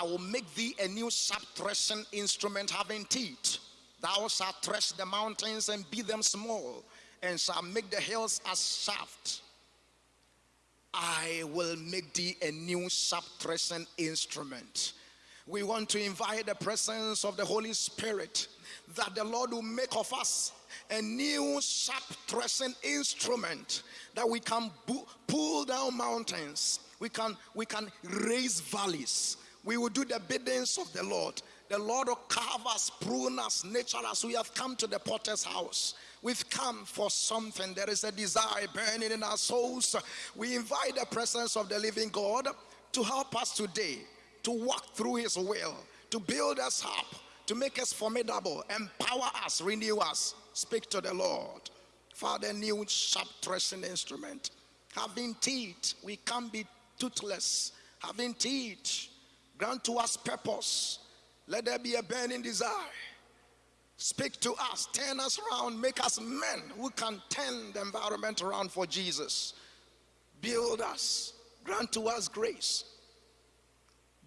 I will make thee a new sharp threshing instrument having teeth. Thou shalt thresh the mountains and beat them small, and shall make the hills as shaft. I will make thee a new sharp threshing instrument. We want to invite the presence of the Holy Spirit that the Lord will make of us a new sharp threshing instrument that we can pull down mountains we can we can raise valleys we will do the biddings of the lord. The lord will carve us prune us nature us. We have come to the potter's house. We've come for something. There is a desire burning in our souls. We invite the presence of the living god to help us today to walk through his will to build us up to make us formidable. Empower us renew us. Speak to the lord. Father new sharp threshing instrument. Having teeth we can't be toothless, having teeth. Grant to us purpose. Let there be a burning desire. Speak to us, turn us around, make us men who can turn the environment around for Jesus. Build us, grant to us grace.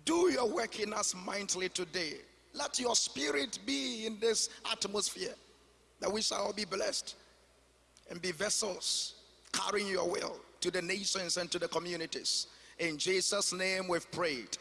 Do your work in us mightily today. Let your spirit be in this atmosphere that we shall be blessed and be vessels carrying your will to the nations and to the communities. In Jesus' name we've prayed.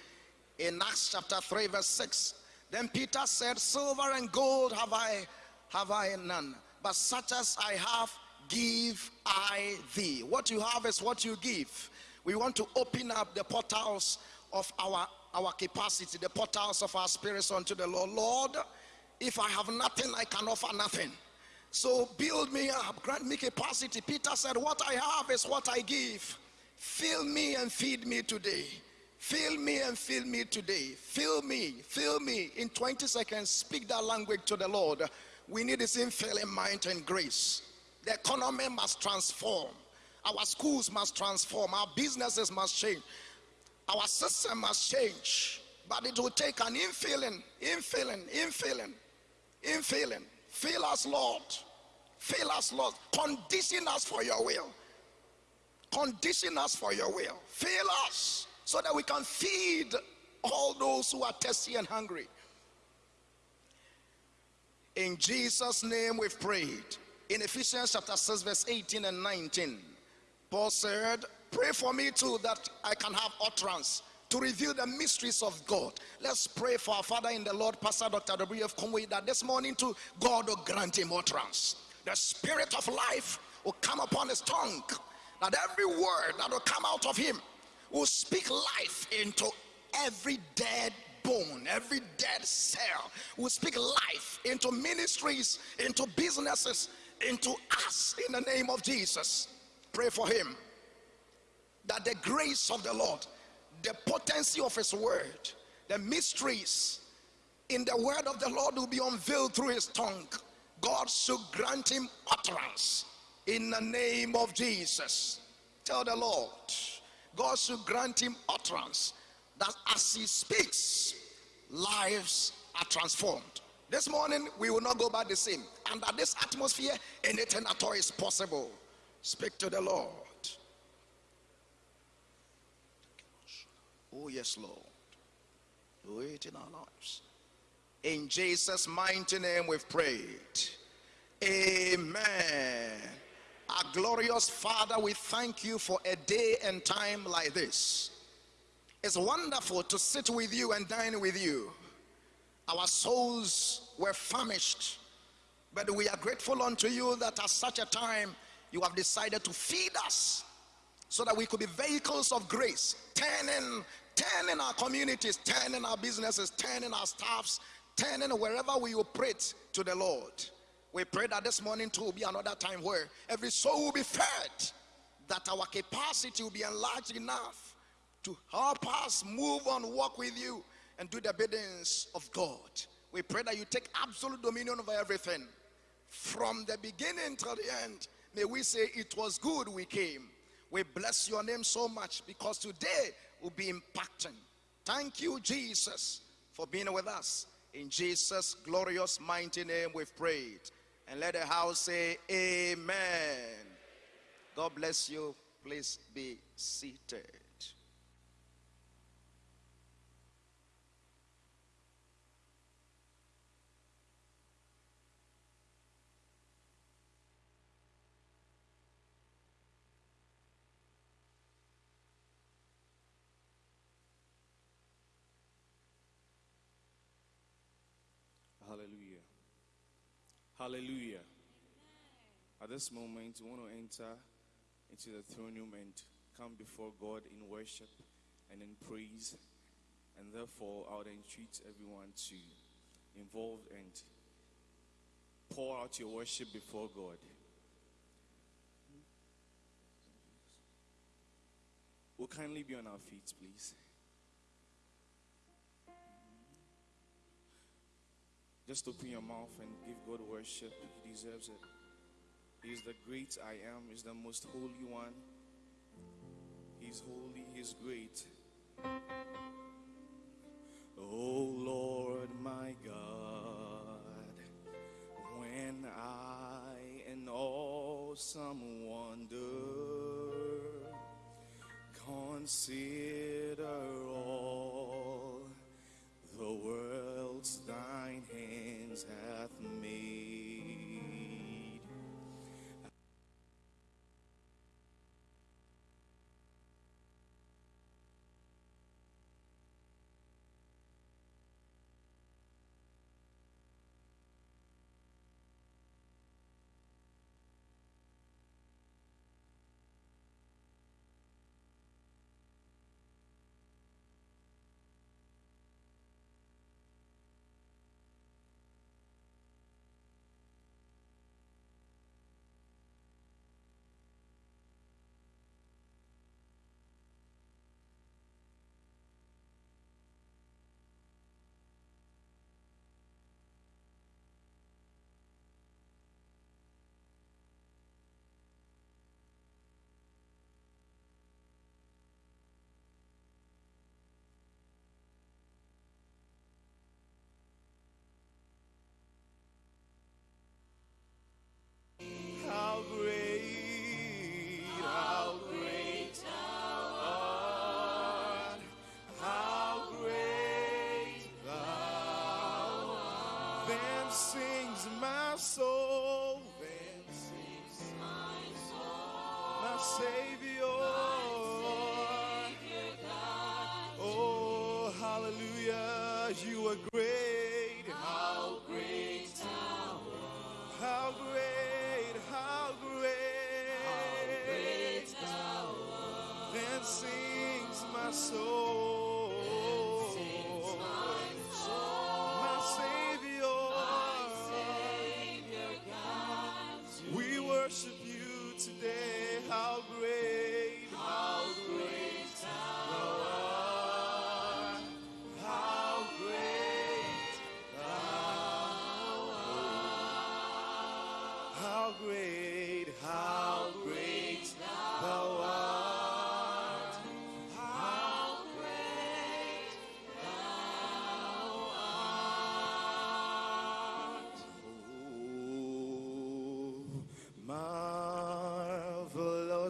In Acts chapter 3, verse 6, then Peter said, Silver and gold have I have I none, but such as I have give I thee. What you have is what you give. We want to open up the portals of our our capacity, the portals of our spirits unto the Lord. Lord, if I have nothing, I can offer nothing. So build me up, grant me capacity. Peter said, What I have is what I give. Fill me and feed me today. Fill me and fill me today. Fill me, fill me. In 20 seconds, speak that language to the Lord. We need His infilling mind and grace. The economy must transform. Our schools must transform. Our businesses must change. Our system must change. But it will take an infilling, infilling, infilling, infilling. Fill us, Lord. Fill us, Lord. Condition us for your will. Condition us for your will. Fill us so that we can feed all those who are thirsty and hungry. In Jesus' name we've prayed. In Ephesians chapter 6, verse 18 and 19, Paul said, Pray for me too that I can have utterance to reveal the mysteries of God. Let's pray for our Father in the Lord, Pastor Dr. W.F. Kumuyi, that this morning too, God will grant him utterance. The spirit of life will come upon his tongue that every word that will come out of him will speak life into every dead bone, every dead cell, will speak life into ministries, into businesses, into us in the name of Jesus. Pray for him that the grace of the Lord, the potency of his word, the mysteries in the word of the Lord will be unveiled through his tongue. God should grant him utterance in the name of Jesus. Tell the Lord, God should grant him utterance that as he speaks, lives are transformed. This morning, we will not go back the same. Under this atmosphere, anything at all is possible. Speak to the Lord. Oh, yes, Lord. Do it in our lives. In Jesus' mighty name, we've prayed. Amen. Our glorious Father, we thank you for a day and time like this. It's wonderful to sit with you and dine with you. Our souls were famished, but we are grateful unto you that at such a time you have decided to feed us so that we could be vehicles of grace, turning, turning our communities, turning our businesses, turning our staffs, turning wherever we operate to the Lord. We pray that this morning too will be another time where every soul will be fed, that our capacity will be enlarged enough to help us move on, walk with you, and do the biddings of God. We pray that you take absolute dominion over everything. From the beginning till the end, may we say it was good we came. We bless your name so much because today will be impacting. Thank you, Jesus, for being with us. In Jesus' glorious mighty name we've prayed. And let the house say, Amen. God bless you. Please be seated. Hallelujah. At this moment, we want to enter into the throne room and come before God in worship and in praise. And therefore, I would entreat everyone to involve and pour out your worship before God. We'll kindly be on our feet, please. Just open your mouth and give God worship. He deserves it. He is the great I am, He's the most holy one. He's holy, He's great. Oh Lord, my God, when I in awesome wonder consider all the hands hath made.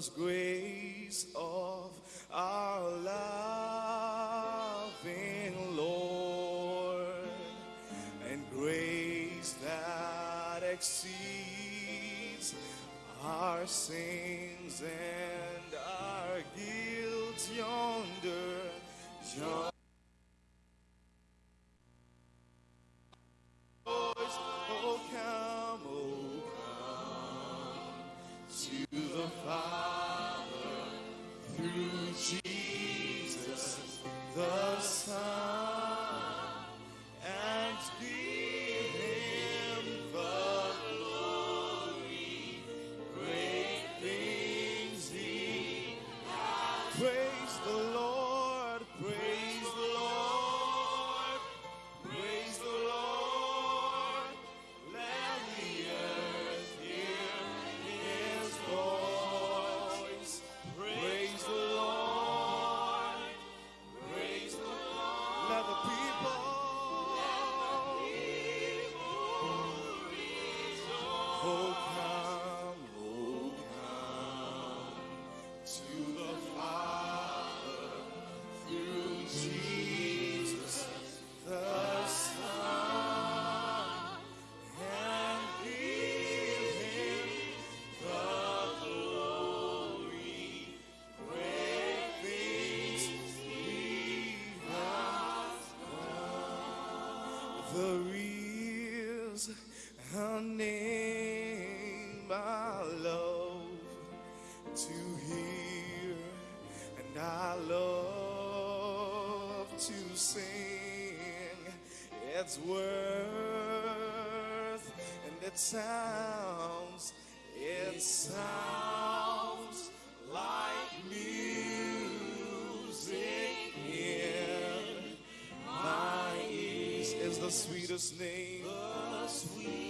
Grace of our loving Lord and grace that exceeds our sins and our guilt yonder. yonder. beckoning my love to hear, and I love to sing its worth and its sounds. It sounds like music in my ears. Is the sweetest name. The sweetest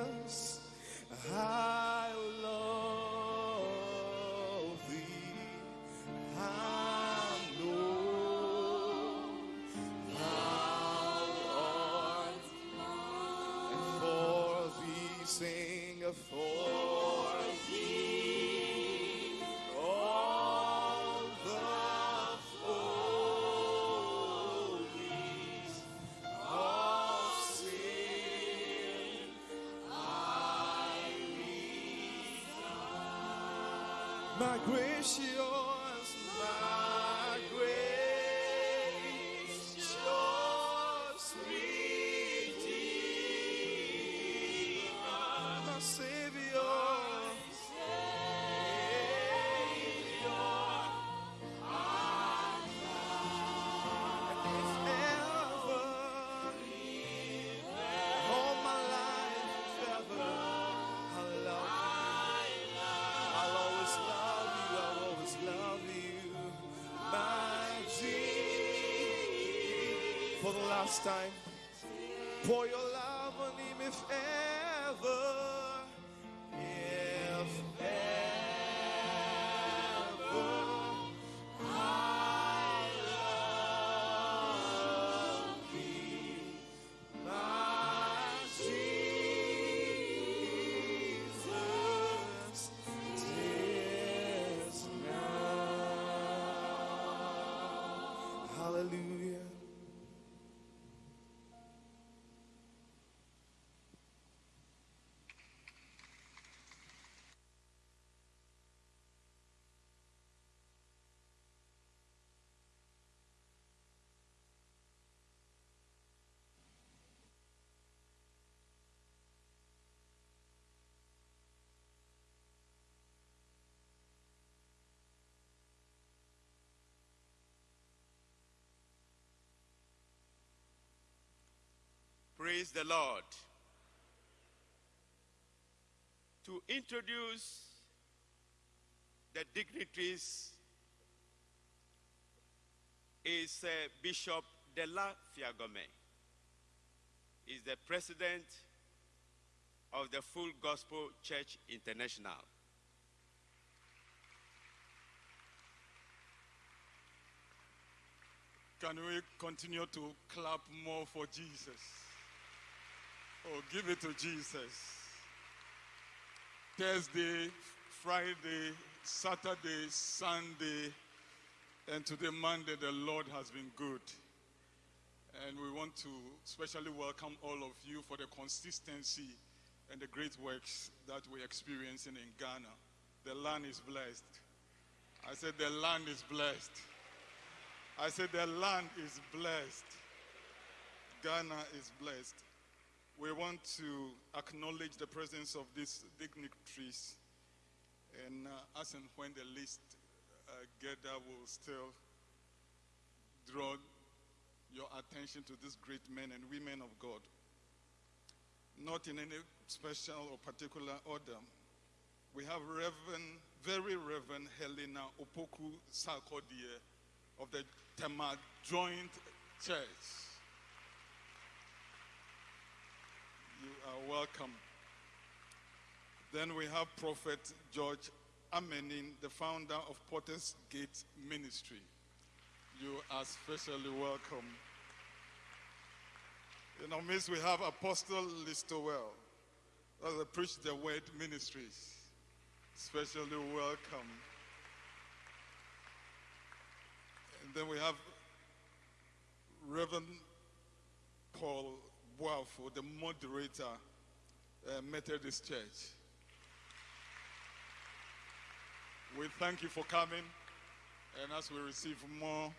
Jesus, I love thee. I know thou art mine. And for thee sing a this time. Pour your Praise the Lord. To introduce the dignitaries is uh, Bishop Dela Fiagome. Is the president of the Full Gospel Church International. Can we continue to clap more for Jesus? Oh, give it to Jesus. Thursday, Friday, Saturday, Sunday, and today, Monday, the Lord has been good. And we want to especially welcome all of you for the consistency and the great works that we're experiencing in Ghana. The land is blessed. I said, The land is blessed. I said, The land is blessed. Ghana is blessed. We want to acknowledge the presence of these dignitaries. And uh, as and when the list uh, gather, will still draw your attention to these great men and women of God. Not in any special or particular order. We have Reverend, very Reverend Helena Opoku Sarkodie of the Tema Joint Church. You are welcome. Then we have Prophet George Amenin, the founder of Potter's Gate Ministry. You are specially welcome. In our midst, we have Apostle Listowell, that's the Preach the Word Ministries. Especially welcome. And then we have Reverend Paul Boafo, the moderator, uh, Methodist Church. We thank you for coming, and as we receive more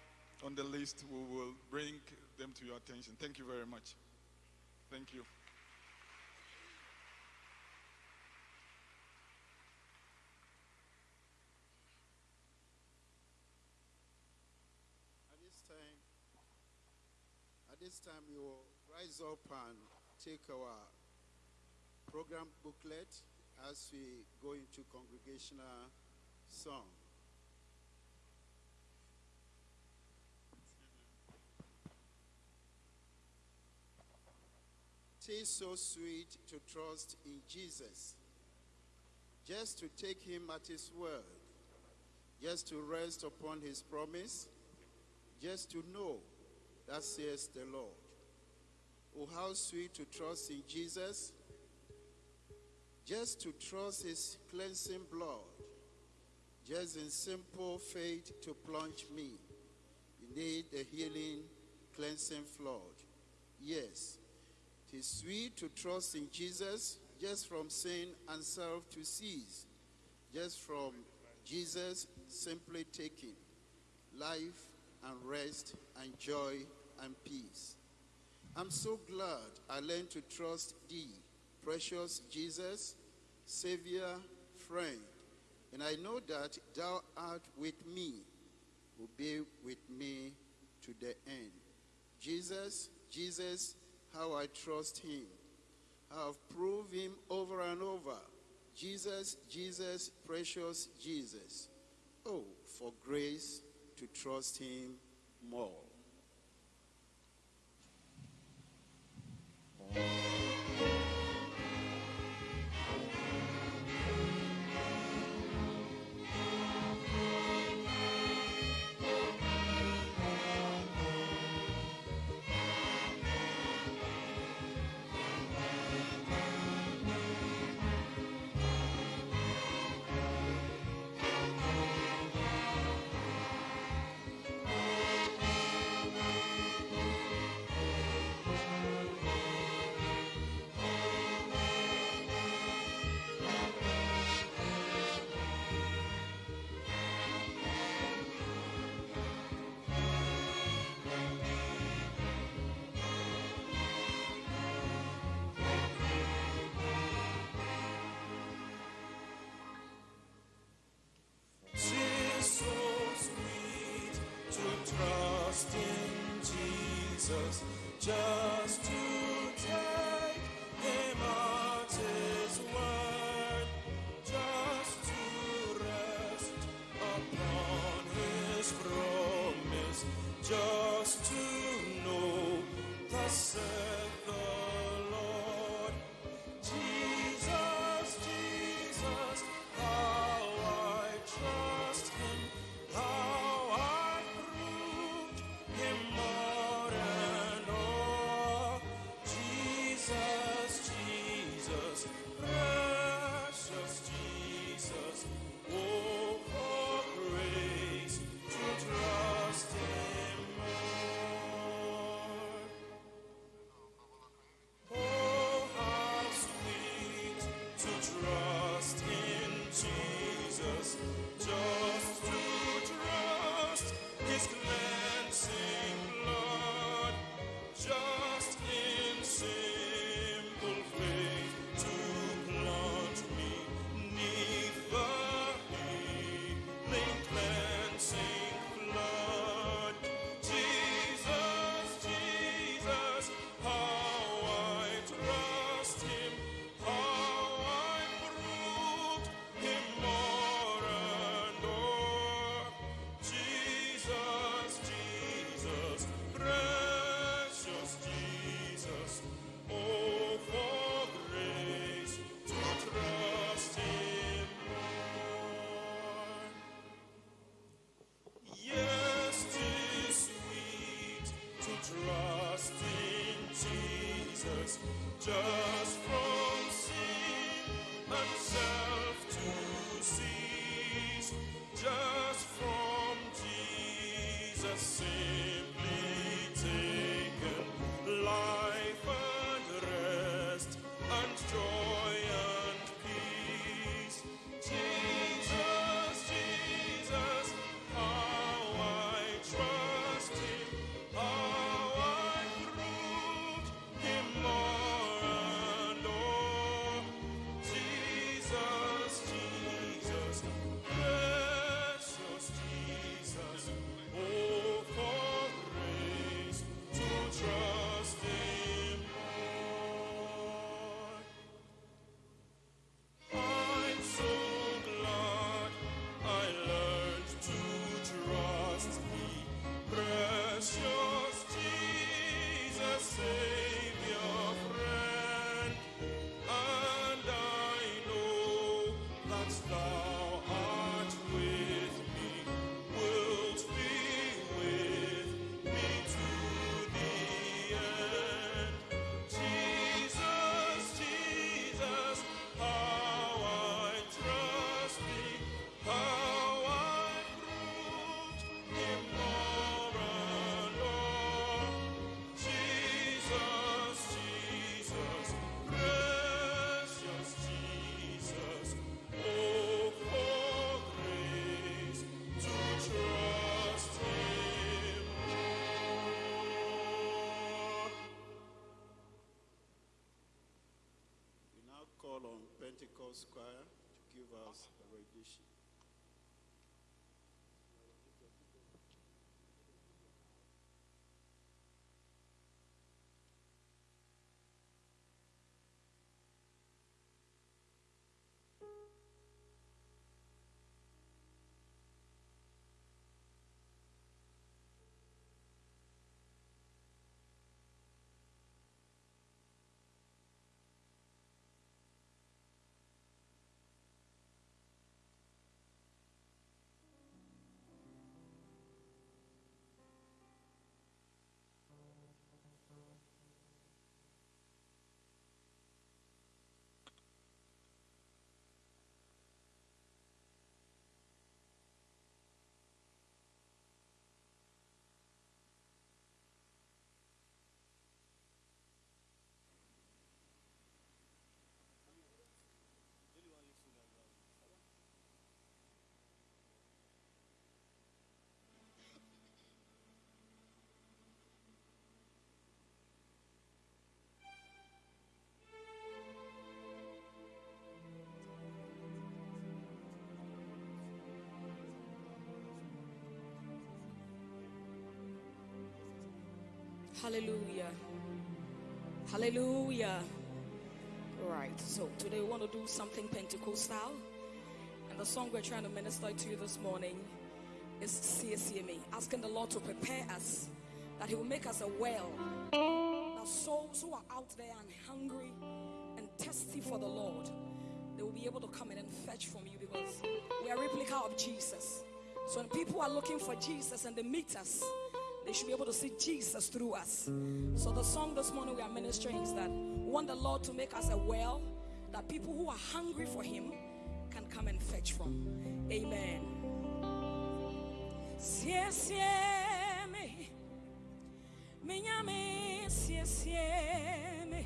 on the list, we will bring them to your attention. Thank you very much. Thank you. At this time, at this time, we will rise up and take our program booklet as we go into congregational song. Tis so sweet to trust in Jesus, just to take him at his word, just to rest upon his promise, just to know that says the Lord. Oh, how sweet to trust in Jesus, just to trust his cleansing blood, just in simple faith to plunge me. You need the healing, cleansing flood. Yes, it is sweet to trust in Jesus just from sin and self to cease, just from Jesus simply taking life and rest and joy and peace. I'm so glad I learned to trust thee, precious Jesus, Savior, friend, and I know that thou art with me, will be with me to the end. Jesus, Jesus, how I trust him. I have proved him over and over. Jesus, Jesus, precious Jesus. Oh, for grace to trust him more. Tis to call on Pentecost Choir to give us a rendition. Hallelujah. Hallelujah. Right. So today we want to do something Pentecostal. And the song we're trying to minister to you this morning is Siesieme, asking the Lord to prepare us, that He will make us a well, that souls who are out there and hungry and thirsty for the Lord, they will be able to come in and fetch from you because we are a replica of Jesus. So when people are looking for Jesus and they meet us, they should be able to see Jesus through us. So the song this morning we are ministering is that want the Lord to make us a well that people who are hungry for Him can come and fetch from. Amen. Siesieme, minyame siesieme,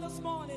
This morning.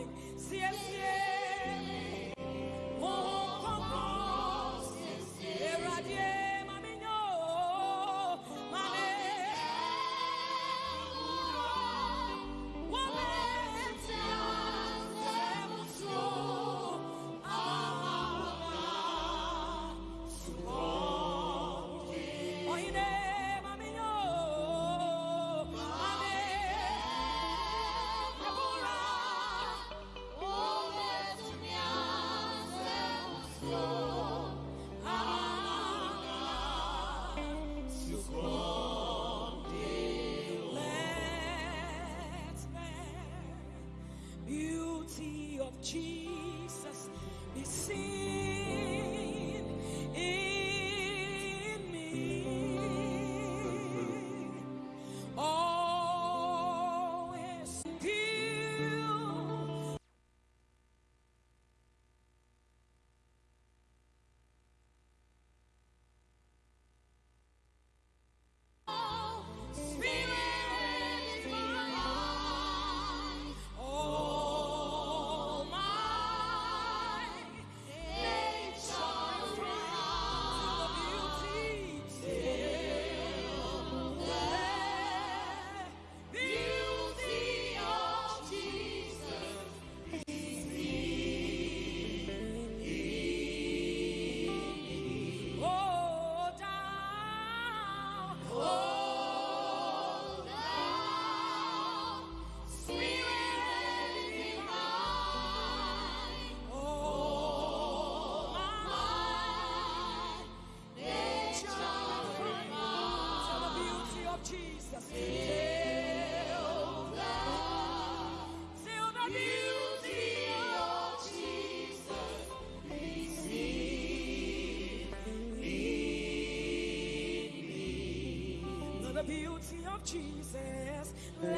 Beauty of Jesus. The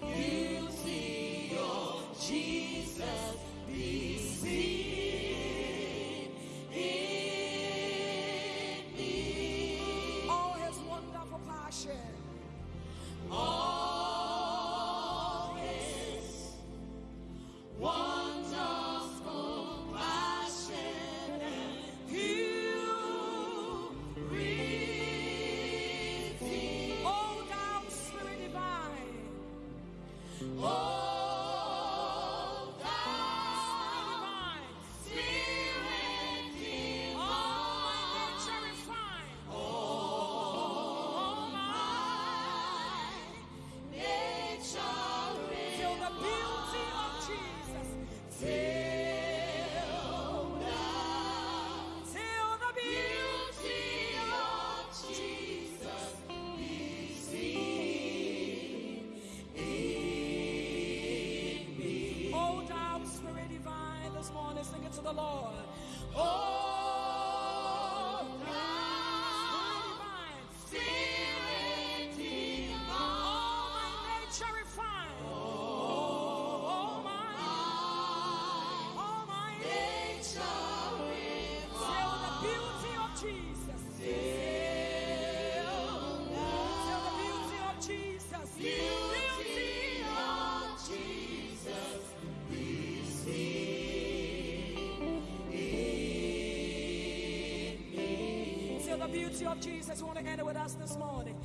beauty of Jesus be of Jesus. You want to it with us this morning?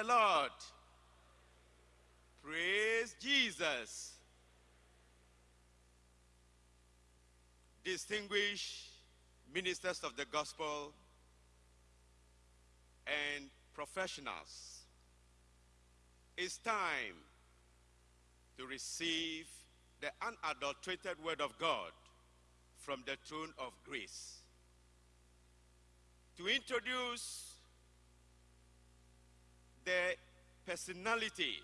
The Lord. Praise Jesus. Distinguished ministers of the gospel and professionals, it's time to receive the unadulterated word of God from the throne of grace. To introduce the personality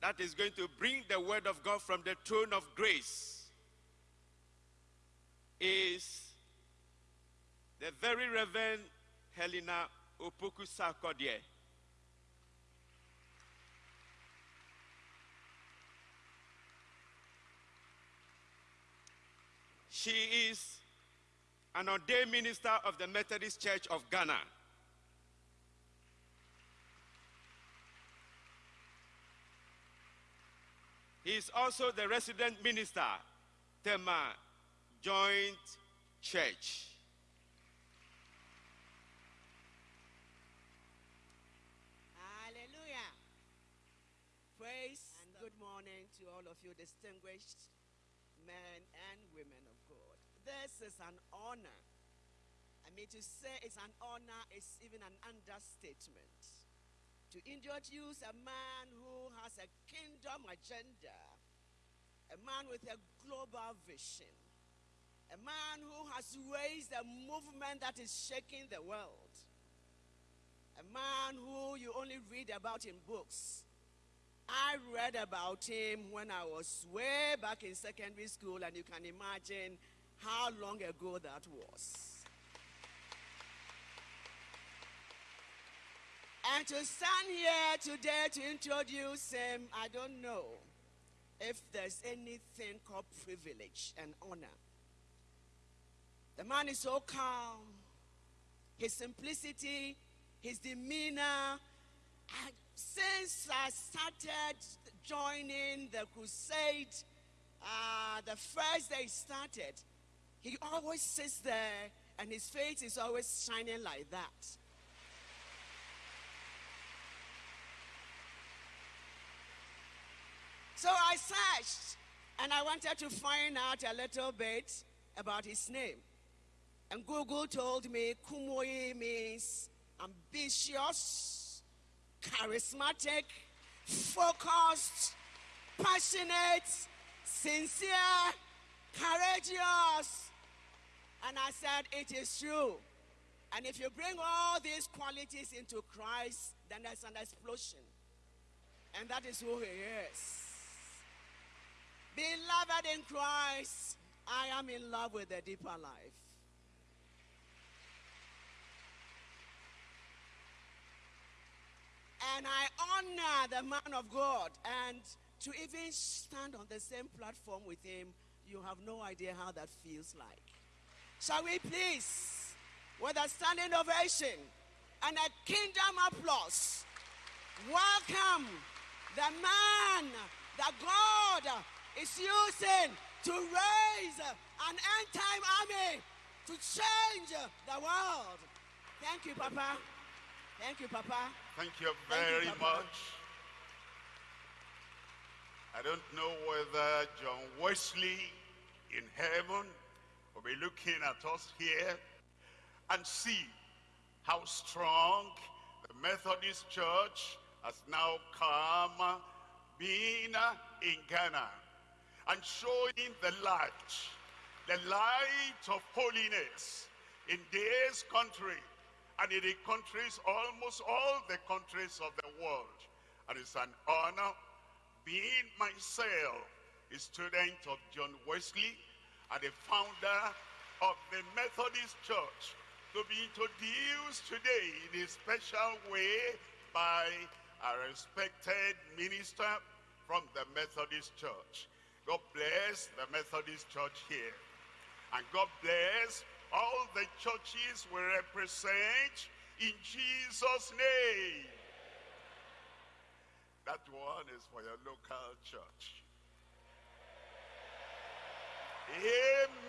that is going to bring the word of God from the throne of grace is the very Reverend Helena Opoku Sarkodie. She is an ordained minister of the Methodist Church of Ghana. Is also the resident minister, Tema Joint Church. Hallelujah. Praise and good morning to all of you, distinguished men and women of God. This is an honor. I mean, to say it's an honor is even an understatement. To introduce a man who has a kingdom agenda, a man with a global vision, a man who has raised a movement that is shaking the world, a man who you only read about in books. I read about him when I was way back in secondary school, and you can imagine how long ago that was. And to stand here today to introduce him, I don't know if there's anything called privilege and honor. The man is so calm, his simplicity, his demeanor. And since I started joining the crusade uh, the first day started, he always sits there and his face is always shining like that. So I searched and I wanted to find out a little bit about his name. And Google told me Kumuyi means ambitious, charismatic, focused, passionate, sincere, courageous. And I said, It is true. And if you bring all these qualities into Christ, then there's an explosion. And that is who he is. Beloved in Christ, I am in love with the deeper life. And I honor the man of God. And to even stand on the same platform with him, you have no idea how that feels like. Shall we please, with a standing ovation and a kingdom applause, welcome the man that God is using to raise an end time army to change the world. Thank you, Papa. Thank you, Papa. Thank you Thank you, very much. I don't know whether John Wesley in heaven will be looking at us here and see how strong the Methodist Church has now come uh, being uh, in Ghana and showing the light, the light of holiness in this country and in the countries, almost all the countries of the world. And it's an honor being myself a student of John Wesley and the founder of the Methodist Church to be introduced today in a special way by a respected minister from the Methodist Church. God bless the Methodist Church here. And God bless all the churches we represent in Jesus' name. That one is for your local church. Amen.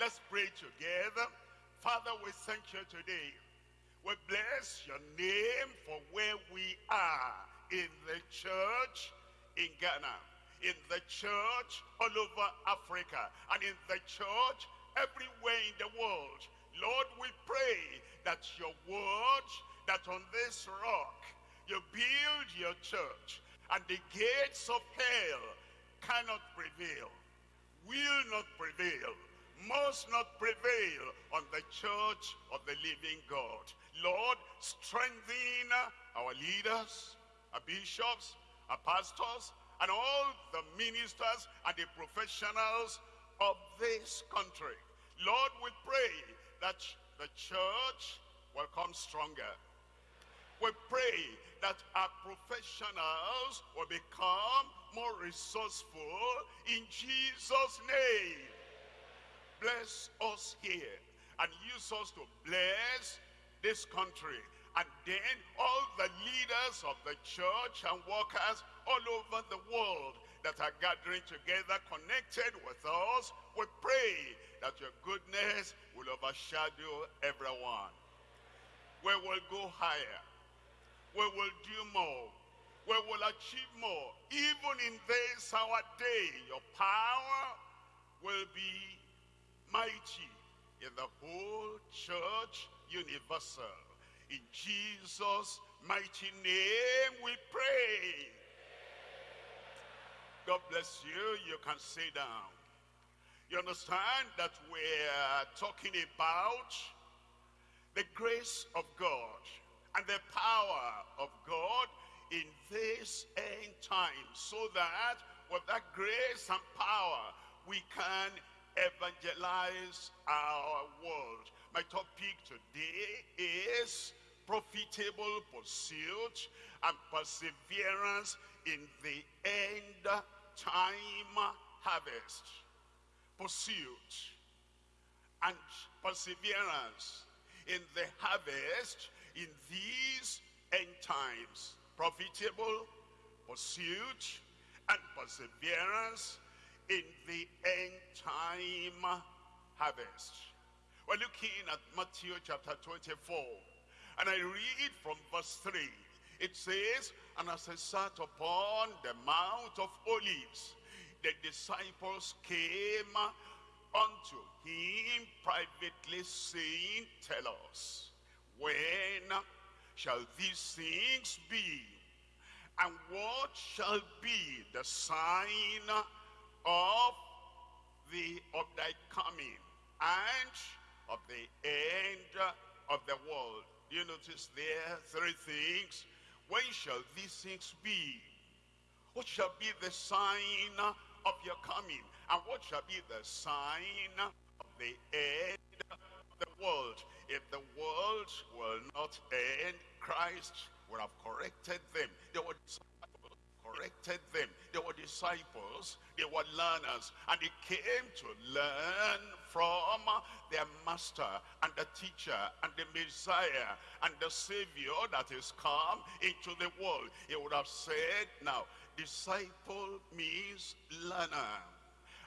Let's pray together. Father, we thank you today. We bless your name for where we are in the church in Ghana, in the church all over Africa, and in the church everywhere in the world. Lord, we pray that your word, that on this rock you build your church, and the gates of hell cannot prevail, will not prevail, must not prevail on the church of the living God. Lord, strengthen our leaders, our bishops, our pastors, and all the ministers and the professionals of this country. Lord, we pray that the church will come stronger. We pray that our professionals will become more resourceful in Jesus' name. Bless us here and use us to bless this country. And then all the leaders of the church and workers all over the world that are gathering together, connected with us, we pray that your goodness will overshadow everyone. We will go higher. We will do more. We will achieve more. Even in this our day, your power will be mighty in the whole church universal. In Jesus' mighty name we pray. God bless you. You can sit down. You understand that we're talking about the grace of God and the power of God in this end time so that with that grace and power we can evangelize our world. My topic today is profitable pursuit and perseverance in the end time harvest. Pursuit and perseverance in the harvest in these end times. Profitable pursuit and perseverance in the end time harvest. We're looking at Matthew chapter 24, and I read from verse 3. It says, And as I sat upon the Mount of Olives, the disciples came unto him privately, saying, Tell us, when shall these things be? And what shall be the sign of the of thy coming and of the end of the world? Do you notice there three things. When shall these things be? What shall be the sign of your coming? And what shall be the sign of the end of the world? If the world will not end, Christ would have corrected them. They were corrected them. They were disciples, they were learners, and they came to learn from their master and the teacher and the Messiah and the Savior that is come into the world. He would have said, now, disciple means learner.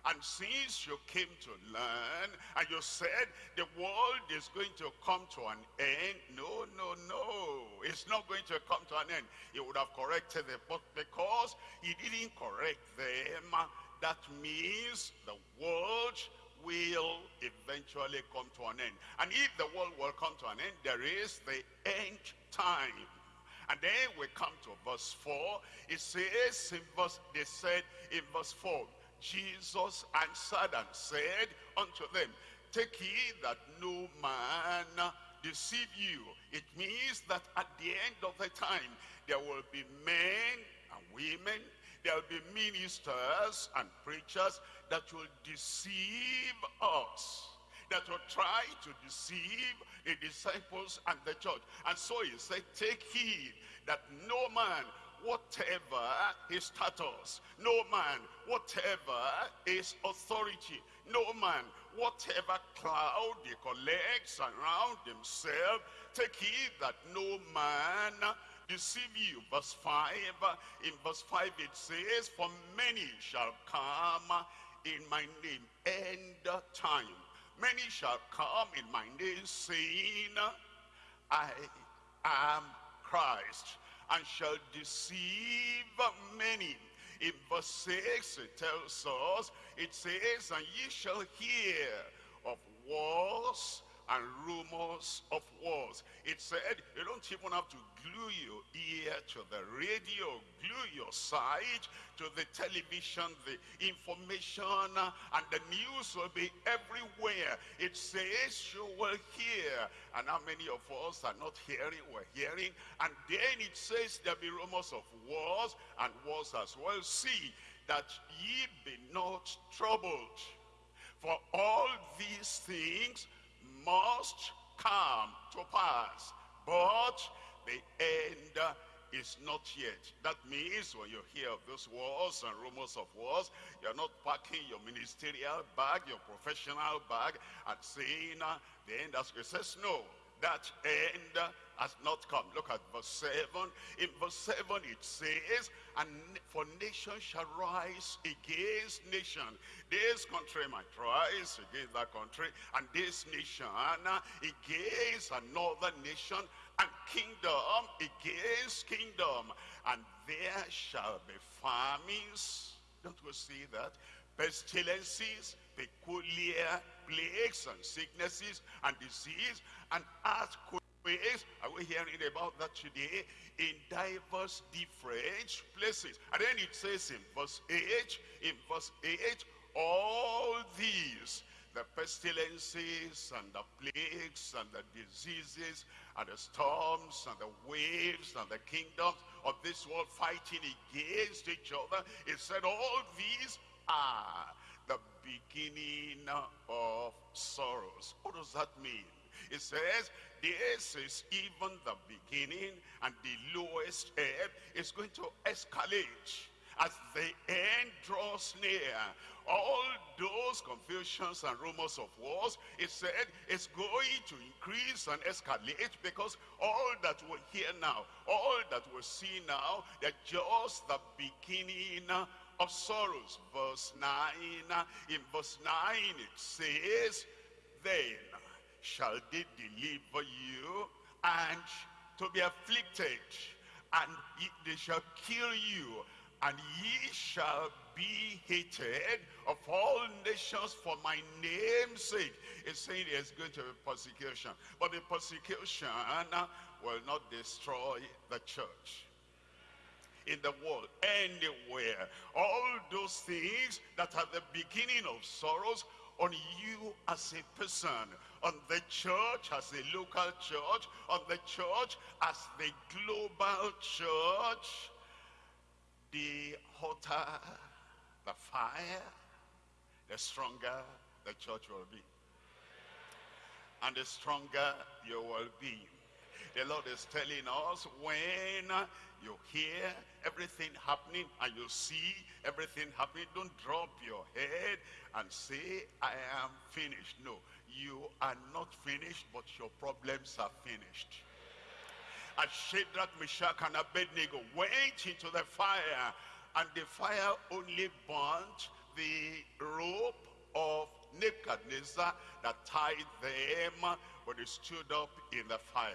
And since you came to learn, and you said the world is going to come to an end, no, no, no. It's not going to come to an end. He would have corrected them. But because he didn't correct them, that means the world will eventually come to an end. And if the world will come to an end, there is the end time. And then we come to verse 4. It says in verse, they said in verse 4, Jesus answered and said unto them, Take heed that no man deceive you. It means that at the end of the time, there will be men and women, there will be ministers and preachers that will deceive us that will try to deceive the disciples and the church. And so he said, take heed that no man whatever his status, no man, whatever his authority, no man, whatever cloud he collects around himself, take heed that no man deceive you. Verse 5, in verse 5 it says, For many shall come in my name, end time. Many shall come in my name, saying, I am Christ and shall deceive many. In verse 6, it tells us, it says, And ye shall hear of wars and rumors of wars. It said you don't even have to glue your ear to the radio, glue your sight to the television, the information and the news will be everywhere. It says you will hear. And how many of us are not hearing? We're hearing. And then it says there'll be rumors of wars and wars as well. See that ye be not troubled. For all these things must come to pass. But the end is not yet. That means when you hear of those wars and rumors of wars, you're not packing your ministerial bag, your professional bag, and saying the end as it says, no, that end has not come. Look at verse 7. In verse 7 it says, And for nation shall rise against nation. This country might rise against that country, and this nation against another nation, and kingdom against kingdom. And there shall be famines. Don't we see that? Pestilences, peculiar plagues and sicknesses and disease and earthquakes. Are we hearing about that today? In diverse different places. And then it says in verse 8, in verse 8, all these, the pestilences and the plagues and the diseases and the storms and the waves and the kingdoms of this world fighting against each other. It said all these are the beginning of sorrows. What does that mean? It says, this is even the beginning and the lowest ebb is going to escalate as the end draws near. All those confusions and rumors of wars, it said, it's going to increase and escalate because all that we hear now, all that we see now, they're just the beginning of sorrows. Verse 9, in verse 9 it says, Then shall they deliver you and to be afflicted, and they shall kill you, and ye shall be hated of all nations for my name's sake. It's saying there's going to be persecution. But the persecution will not destroy the church in the world, anywhere. All those things that are the beginning of sorrows on you as a person, on the church as a local church, on the church as the global church, the hotter the fire, the stronger the church will be. And the stronger you will be. The Lord is telling us when you hear everything happening and you see everything happening, don't drop your head and say, I am finished. No, you are not finished, but your problems are finished. As Shadrach, Meshach, and Abednego went into the fire, and the fire only burnt the rope of Nebuchadnezzar that tied them, but they stood up in the fire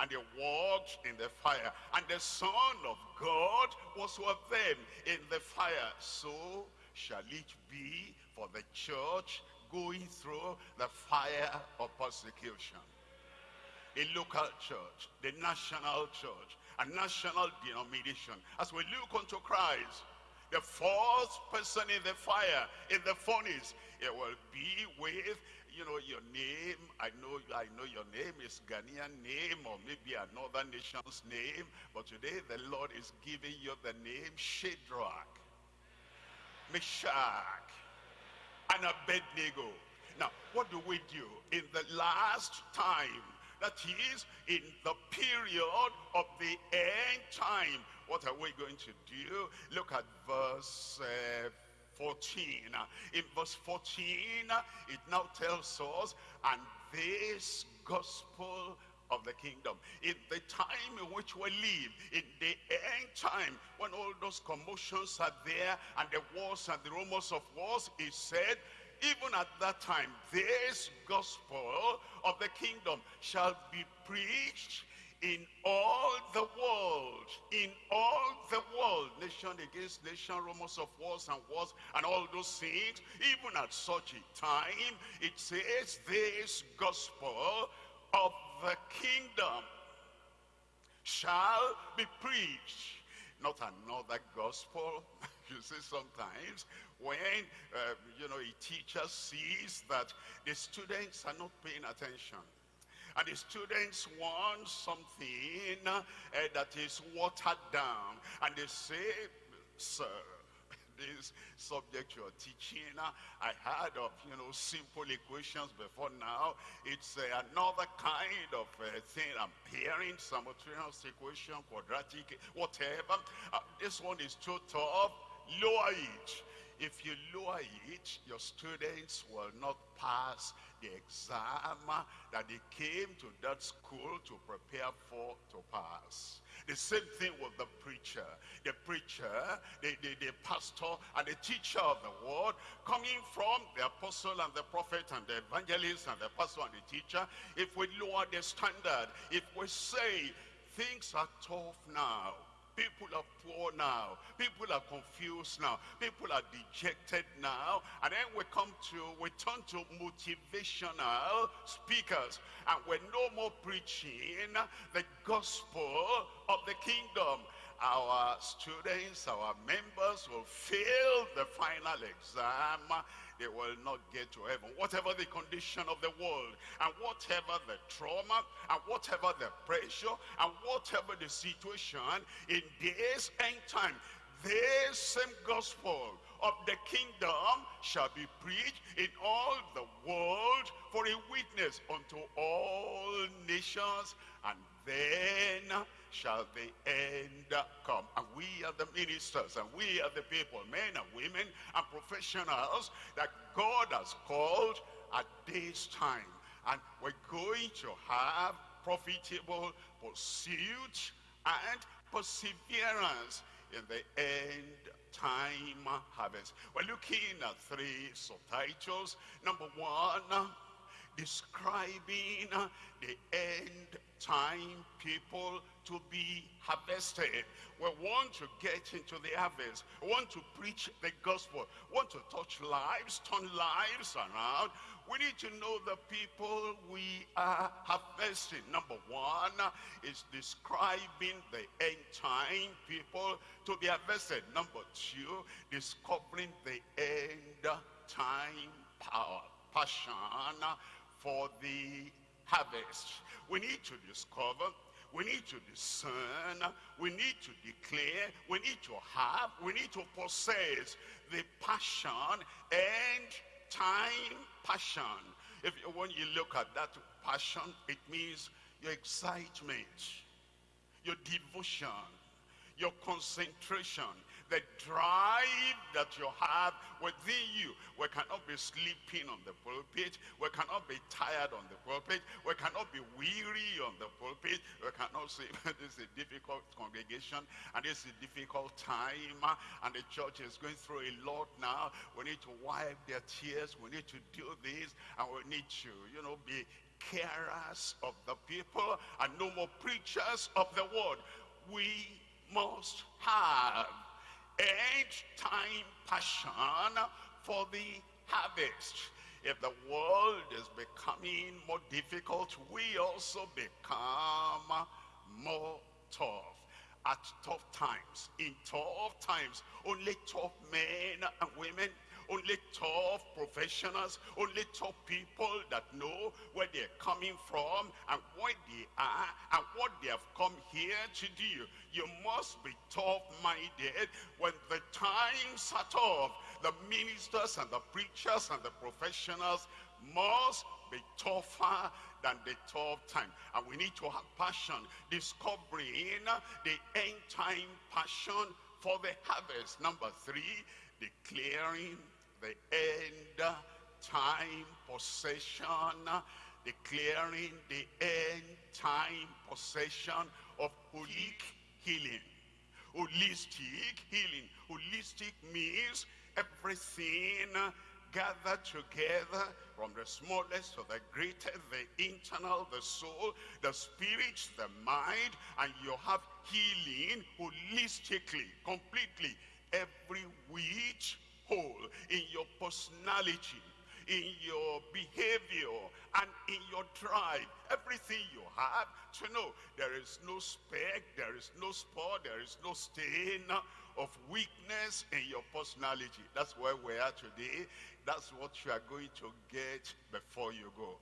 and they walked in the fire. And the Son of God was with them in the fire. So shall it be for the church going through the fire of persecution. The local church, the national church, a national denomination. As we look unto Christ, the fourth person in the fire, in the furnace, it will be with you know your name i know i know your name is ghanaian name or maybe another nation's name but today the lord is giving you the name shadrach meshach and abednego. Now what do we do in the last time? That is in the period of the end time. What are we going to do? Look at verse uh, 14. In verse 14, it now tells us, and this gospel of the kingdom. In the time in which we live, in the end time, when all those commotions are there, and the wars and the rumors of wars, is said, even at that time, this gospel of the kingdom shall be preached in all the world, in all the world, nation against nation, rumors of wars and wars, and all those things, even at such a time, it says this gospel of the kingdom shall be preached. Not another gospel. you see sometimes when, uh, you know, a teacher sees that the students are not paying attention and the students want something uh, that is watered down. And they say, sir, this subject you're teaching, I heard of, you know, simple equations before now. It's uh, another kind of uh, thing I'm hearing, simultaneous equation, quadratic, whatever. Uh, this one is too tough. Lower it. If you lower it, your students will not pass the exam that they came to that school to prepare for to pass. The same thing with the preacher. The preacher, the, the, the pastor, and the teacher of the word, coming from the apostle and the prophet and the evangelist and the pastor and the teacher, if we lower the standard, if we say things are tough now, People are poor now. People are confused now. People are dejected now. And then we come to, we turn to motivational speakers. And we're no more preaching the gospel of the kingdom our students, our members will fail the final exam they will not get to heaven. Whatever the condition of the world, and whatever the trauma, and whatever the pressure, and whatever the situation, in this end time, this same gospel of the kingdom shall be preached in all the world for a witness unto all nations, and then shall the end come. And we are the ministers and we are the people, men and women and professionals that God has called at this time. And we're going to have profitable pursuit and perseverance in the end time harvest. We're looking at three subtitles. Number one, describing the end time people to be harvested. We want to get into the harvest. We want to preach the gospel. We want to touch lives, turn lives around. We need to know the people we are harvesting. Number one is describing the end time people to be harvested. Number two, discovering the end time power, passion for the harvest. We need to discover we need to discern, we need to declare, we need to have, we need to possess the passion and time passion. If when you look at that passion, it means your excitement, your devotion, your concentration, the drive that you have within you. We cannot be sleeping on the pulpit. We cannot be tired on the pulpit. We cannot be weary on the pulpit. We cannot say, this is a difficult congregation and this is a difficult time and the church is going through a lot now. We need to wipe their tears. We need to do this and we need to, you know, be carers of the people and no more preachers of the word. We must have end time passion for the harvest. If the world is becoming more difficult, we also become more tough. At tough times, in tough times, only tough men and women only tough professionals, only tough people that know where they're coming from and what they are and what they have come here to do. You must be tough-minded when the times are tough. The ministers and the preachers and the professionals must be tougher than the tough time. And we need to have passion, discovering the end time passion for the harvest. Number three, declaring the end time possession, declaring the end time possession of holistic healing. Holistic healing. Holistic means everything gathered together from the smallest to the greatest, the internal, the soul, the spirit, the mind, and you have healing holistically, completely, every which whole in your personality, in your behavior, and in your drive. Everything you have to know. There is no speck, there is no spot, there is no stain of weakness in your personality. That's where we are today. That's what you are going to get before you go.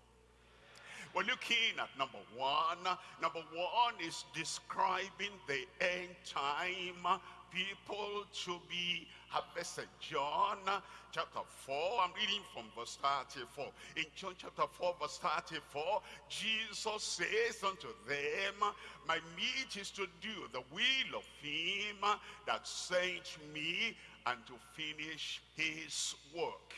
We're looking at number one. Number one is describing the end time people to be harvested. John chapter 4, I'm reading from verse 34. In John chapter 4, verse 34, Jesus says unto them, My meat is to do the will of him that sent me and to finish his work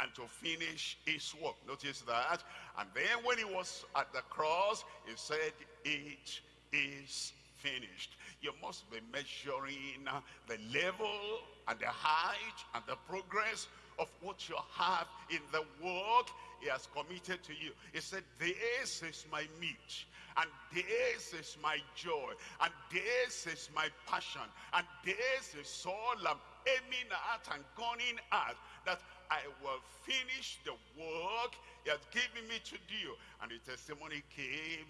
and to finish his work. Notice that. And then when he was at the cross, he said, it is finished. You must be measuring the level and the height and the progress of what you have in the work he has committed to you. He said, this is my meat, and this is my joy, and this is my passion, and this is all I'm aiming at and gunning at, that I will finish the work he has given me to do. And the testimony came,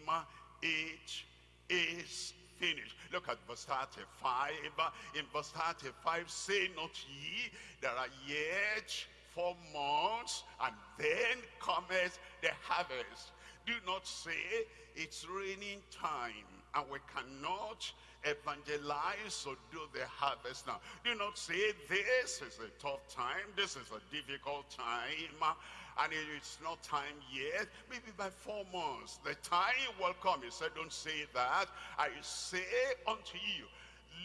it is finished. Look at verse 35. In verse 35, say not ye, there are yet four months, and then cometh the harvest. Do not say, it's raining time, and we cannot evangelize or do the harvest now. Do not say, this is a tough time, this is a difficult time, and it's not time yet, maybe by four months, the time will come. He said, don't say that. I say unto you,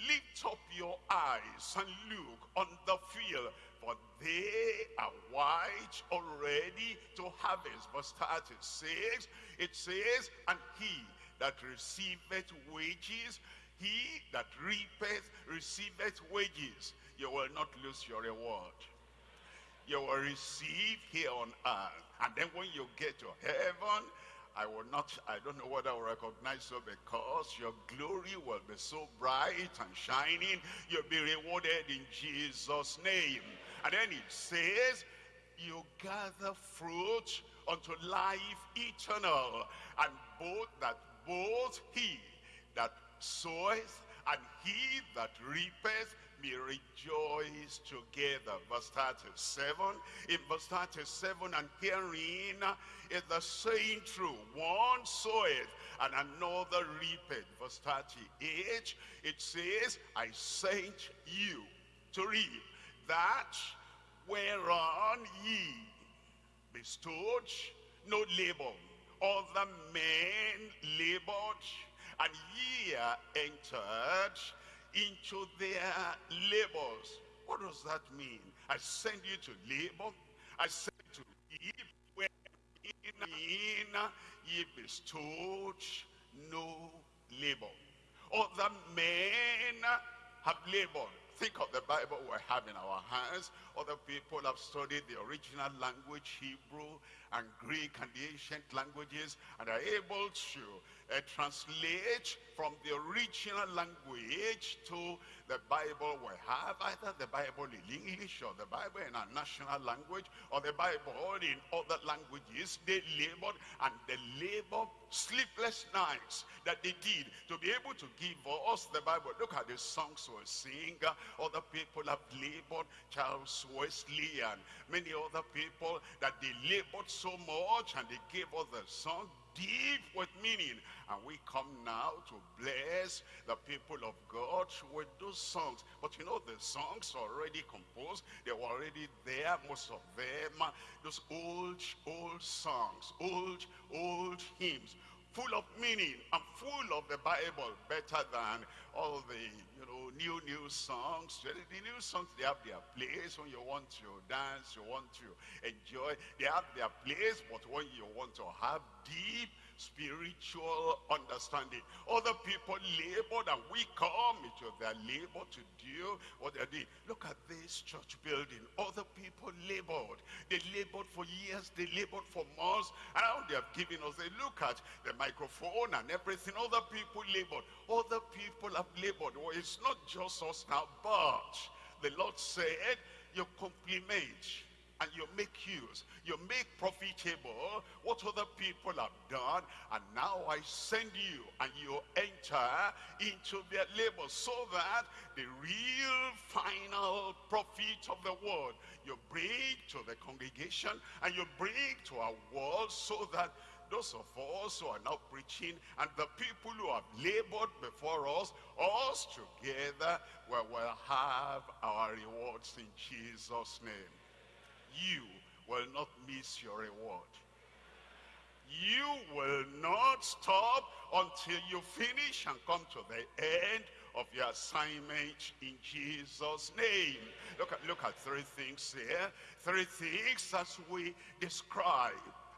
lift up your eyes and look on the field, for they are white already to harvest. Verse 36, it says, and he that receiveth wages, he that reapeth receiveth wages. You will not lose your reward. You will receive here on earth. And then when you get to heaven, I will not, I don't know whether I will recognize you because your glory will be so bright and shining. You'll be rewarded in Jesus' name. And then it says, you gather fruit unto life eternal. And both that both he that soweth and he that reapeth may rejoice together. Verse 37. In verse 37, and herein is the saying true. One soweth and another reapeth. Verse 38, it says, I sent you to reap that whereon ye bestowed no labor. Other men labored, and ye entered into their labors. What does that mean? I send you to labor. I send you to reap. Wherein ye bestowed no labor. Other men have labored think of the Bible we have in our hands. Other people have studied the original language, Hebrew and Greek and the ancient languages, and are able to uh, translate from the original language to the Bible we have, either the Bible in English or the Bible in our national language or the Bible in other languages. They labored and they labored sleepless nights that they did to be able to give us the Bible. Look at the songs we sing. Other people have labored, Charles Wesley and many other people that they labored so much and they gave us the song deep with meaning. And we come now to bless the people of God with those songs. But you know, the songs already composed. They were already there, most of them. Those old, old songs, old, old hymns full of meaning and full of the Bible, better than all the, you know, new, new songs. The new songs, they have their place when you want to dance, you want to enjoy. They have their place, but when you want to have deep spiritual understanding. Other people labored and we come into their labor to do what they did. Look at this church building. Other people labored. They labored for years. They labored for months. And now they have given us a look at the microphone and everything. Other people labored. Other people have labored. Well, it's not just us now, but the Lord said, you compliment and you make use, you make profitable what other people have done, and now I send you, and you enter into their labor, so that the real final profit of the world you bring to the congregation, and you bring to our world, so that those of us who are now preaching and the people who have labored before us, us together, we will have our rewards in Jesus' name you will not miss your reward. You will not stop until you finish and come to the end of your assignment in Jesus' name. Look at, look at three things here. Three things as we describe,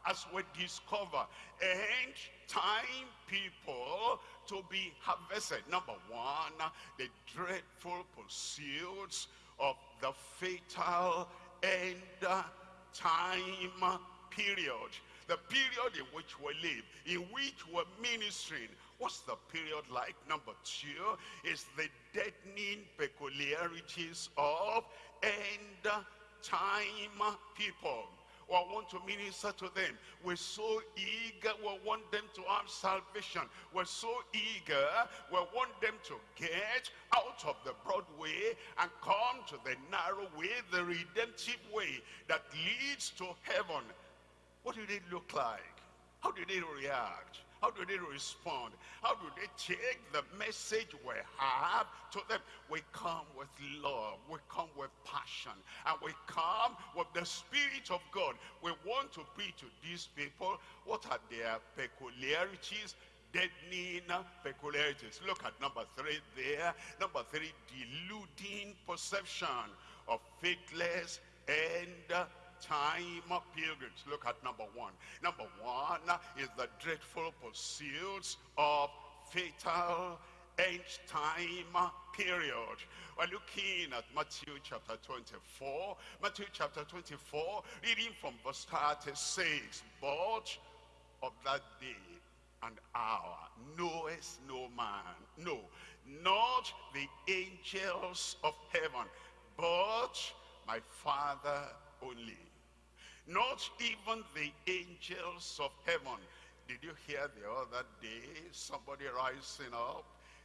as we discover. End time people to be harvested. Number one, the dreadful pursuits of the fatal end time period. The period in which we live, in which we're ministering. What's the period like? Number two is the deadening peculiarities of end time people or want to minister to them. We're so eager, we want them to have salvation. We're so eager, we want them to get out of the broad way and come to the narrow way, the redemptive way that leads to heaven. What did it look like? How did it react? How do they respond? How do they take the message we have to them? We come with love. We come with passion. And we come with the Spirit of God. We want to preach to these people. What are their peculiarities? deadening peculiarities. Look at number three there. Number three, deluding perception of faithless and time pilgrims. Look at number one. Number one is the dreadful pursuits of fatal end time period. We're looking at Matthew chapter 24. Matthew chapter 24, reading from verse 36. But of that day and hour knoweth no man, no, not the angels of heaven, but my Father only. Not even the angels of heaven. Did you hear the other day somebody rising up?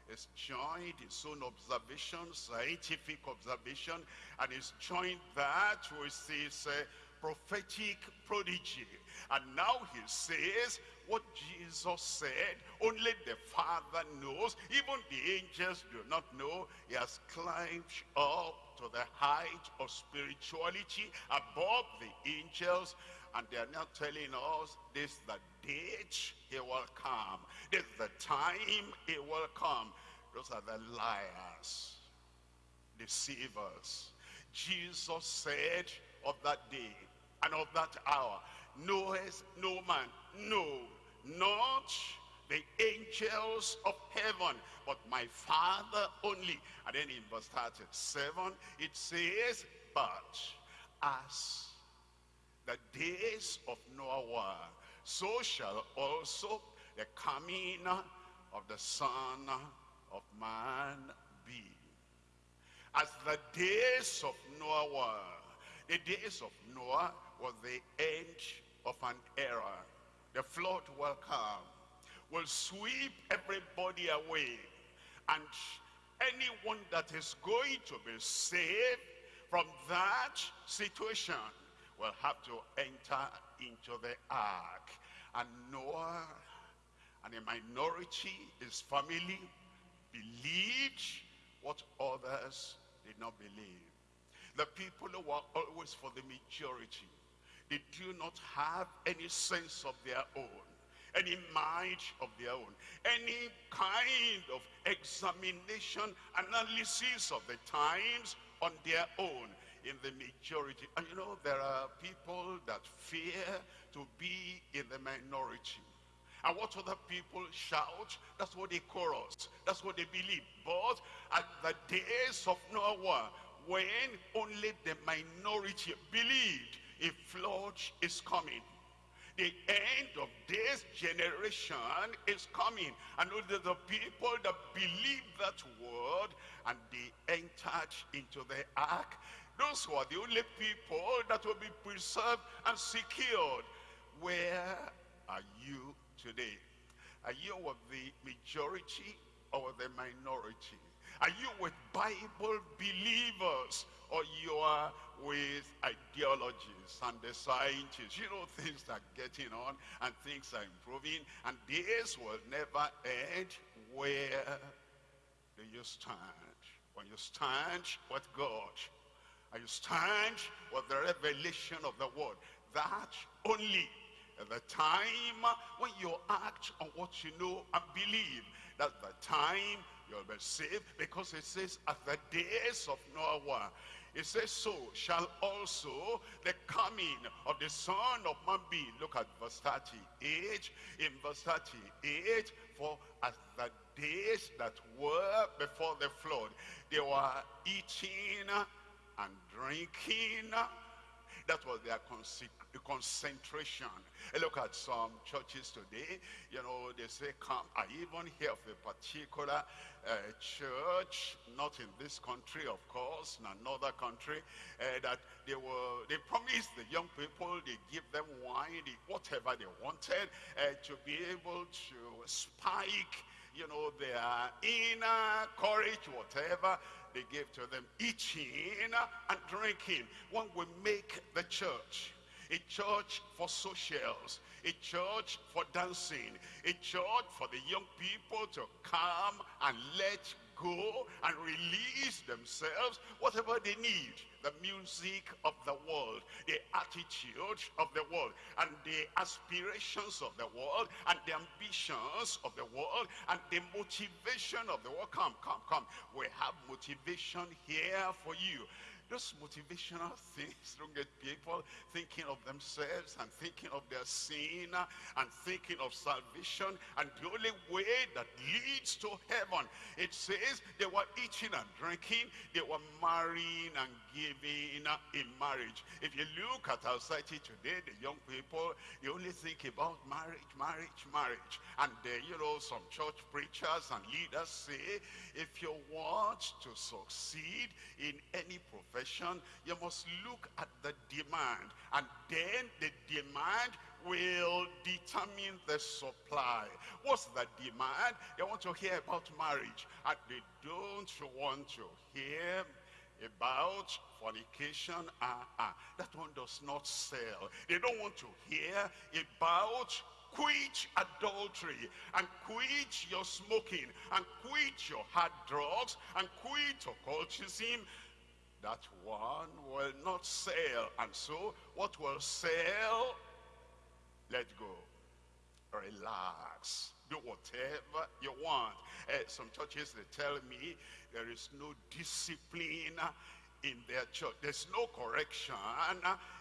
Has joined his own observation, scientific observation, and he's joined that with his uh, prophetic prodigy. And now he says, what Jesus said, only the Father knows. Even the angels do not know. He has climbed up to the height of spirituality above the angels. And they are now telling us this the date he will come. This the time he will come. Those are the liars, deceivers. Jesus said of that day and of that hour, knoweth no man, no, not the angels of heaven, but my Father only. And then in verse 37, it says, but as the days of Noah were, so shall also the coming of the Son of Man be. As the days of Noah were, the days of Noah was the end of an era. The flood will come, will sweep everybody away. And anyone that is going to be saved from that situation will have to enter into the ark. And Noah and a minority, his family, believed what others did not believe. The people who were always for the majority, they do not have any sense of their own, any mind of their own, any kind of examination, analysis of the times on their own in the majority. And you know, there are people that fear to be in the minority. And what other people shout, that's what they chorus. That's what they believe. But at the days of Noah, when only the minority believed a flood is coming, the end of this generation is coming. And the people that believe that word and they entered into the ark, those who are the only people that will be preserved and secured. Where are you today? Are you with the majority or the minority? Are you with Bible believers or you are with ideologies and the scientists? You know, things are getting on and things are improving and this will never end. Where do you stand? When you stand with God, and you stand with the revelation of the word, that only at the time when you act on what you know and believe, that's the time you'll be saved because it says at the days of Noah, it says so shall also the coming of the son of man be. Look at verse 38. In verse 38, for as the days that were before the flood, they were eating and drinking. That was their concentration. look at some churches today. You know, they say, come. I even hear of a particular uh, church, not in this country, of course, in another country, uh, that they were, they promised the young people, they give them wine, they, whatever they wanted, uh, to be able to spike, you know, their inner courage, whatever they gave to them, eating and drinking. When we make the church, a church for socials, a church for dancing, a church for the young people to come and let go and release themselves, whatever they need. The music of the world, the attitude of the world, and the aspirations of the world, and the ambitions of the world, and the motivation of the world. Come, come, come. We have motivation here for you. Those motivational things don't get people thinking of themselves and thinking of their sin and thinking of salvation. And the only way that leads to heaven, it says they were eating and drinking, they were marrying and giving in marriage. If you look at our society today, the young people, they only think about marriage, marriage, marriage. And uh, you know, some church preachers and leaders say, if you want to succeed in any profession, you must look at the demand. And then the demand will determine the supply. What's the demand? They want to hear about marriage. And they don't want to hear about fornication. Uh, uh, that one does not sell. They don't want to hear about quit adultery and quit your smoking and quit your hard drugs and quit occultism that one will not sell and so what will sell let go. Relax. Do whatever you want. Uh, some churches they tell me there is no discipline in their church. There's no correction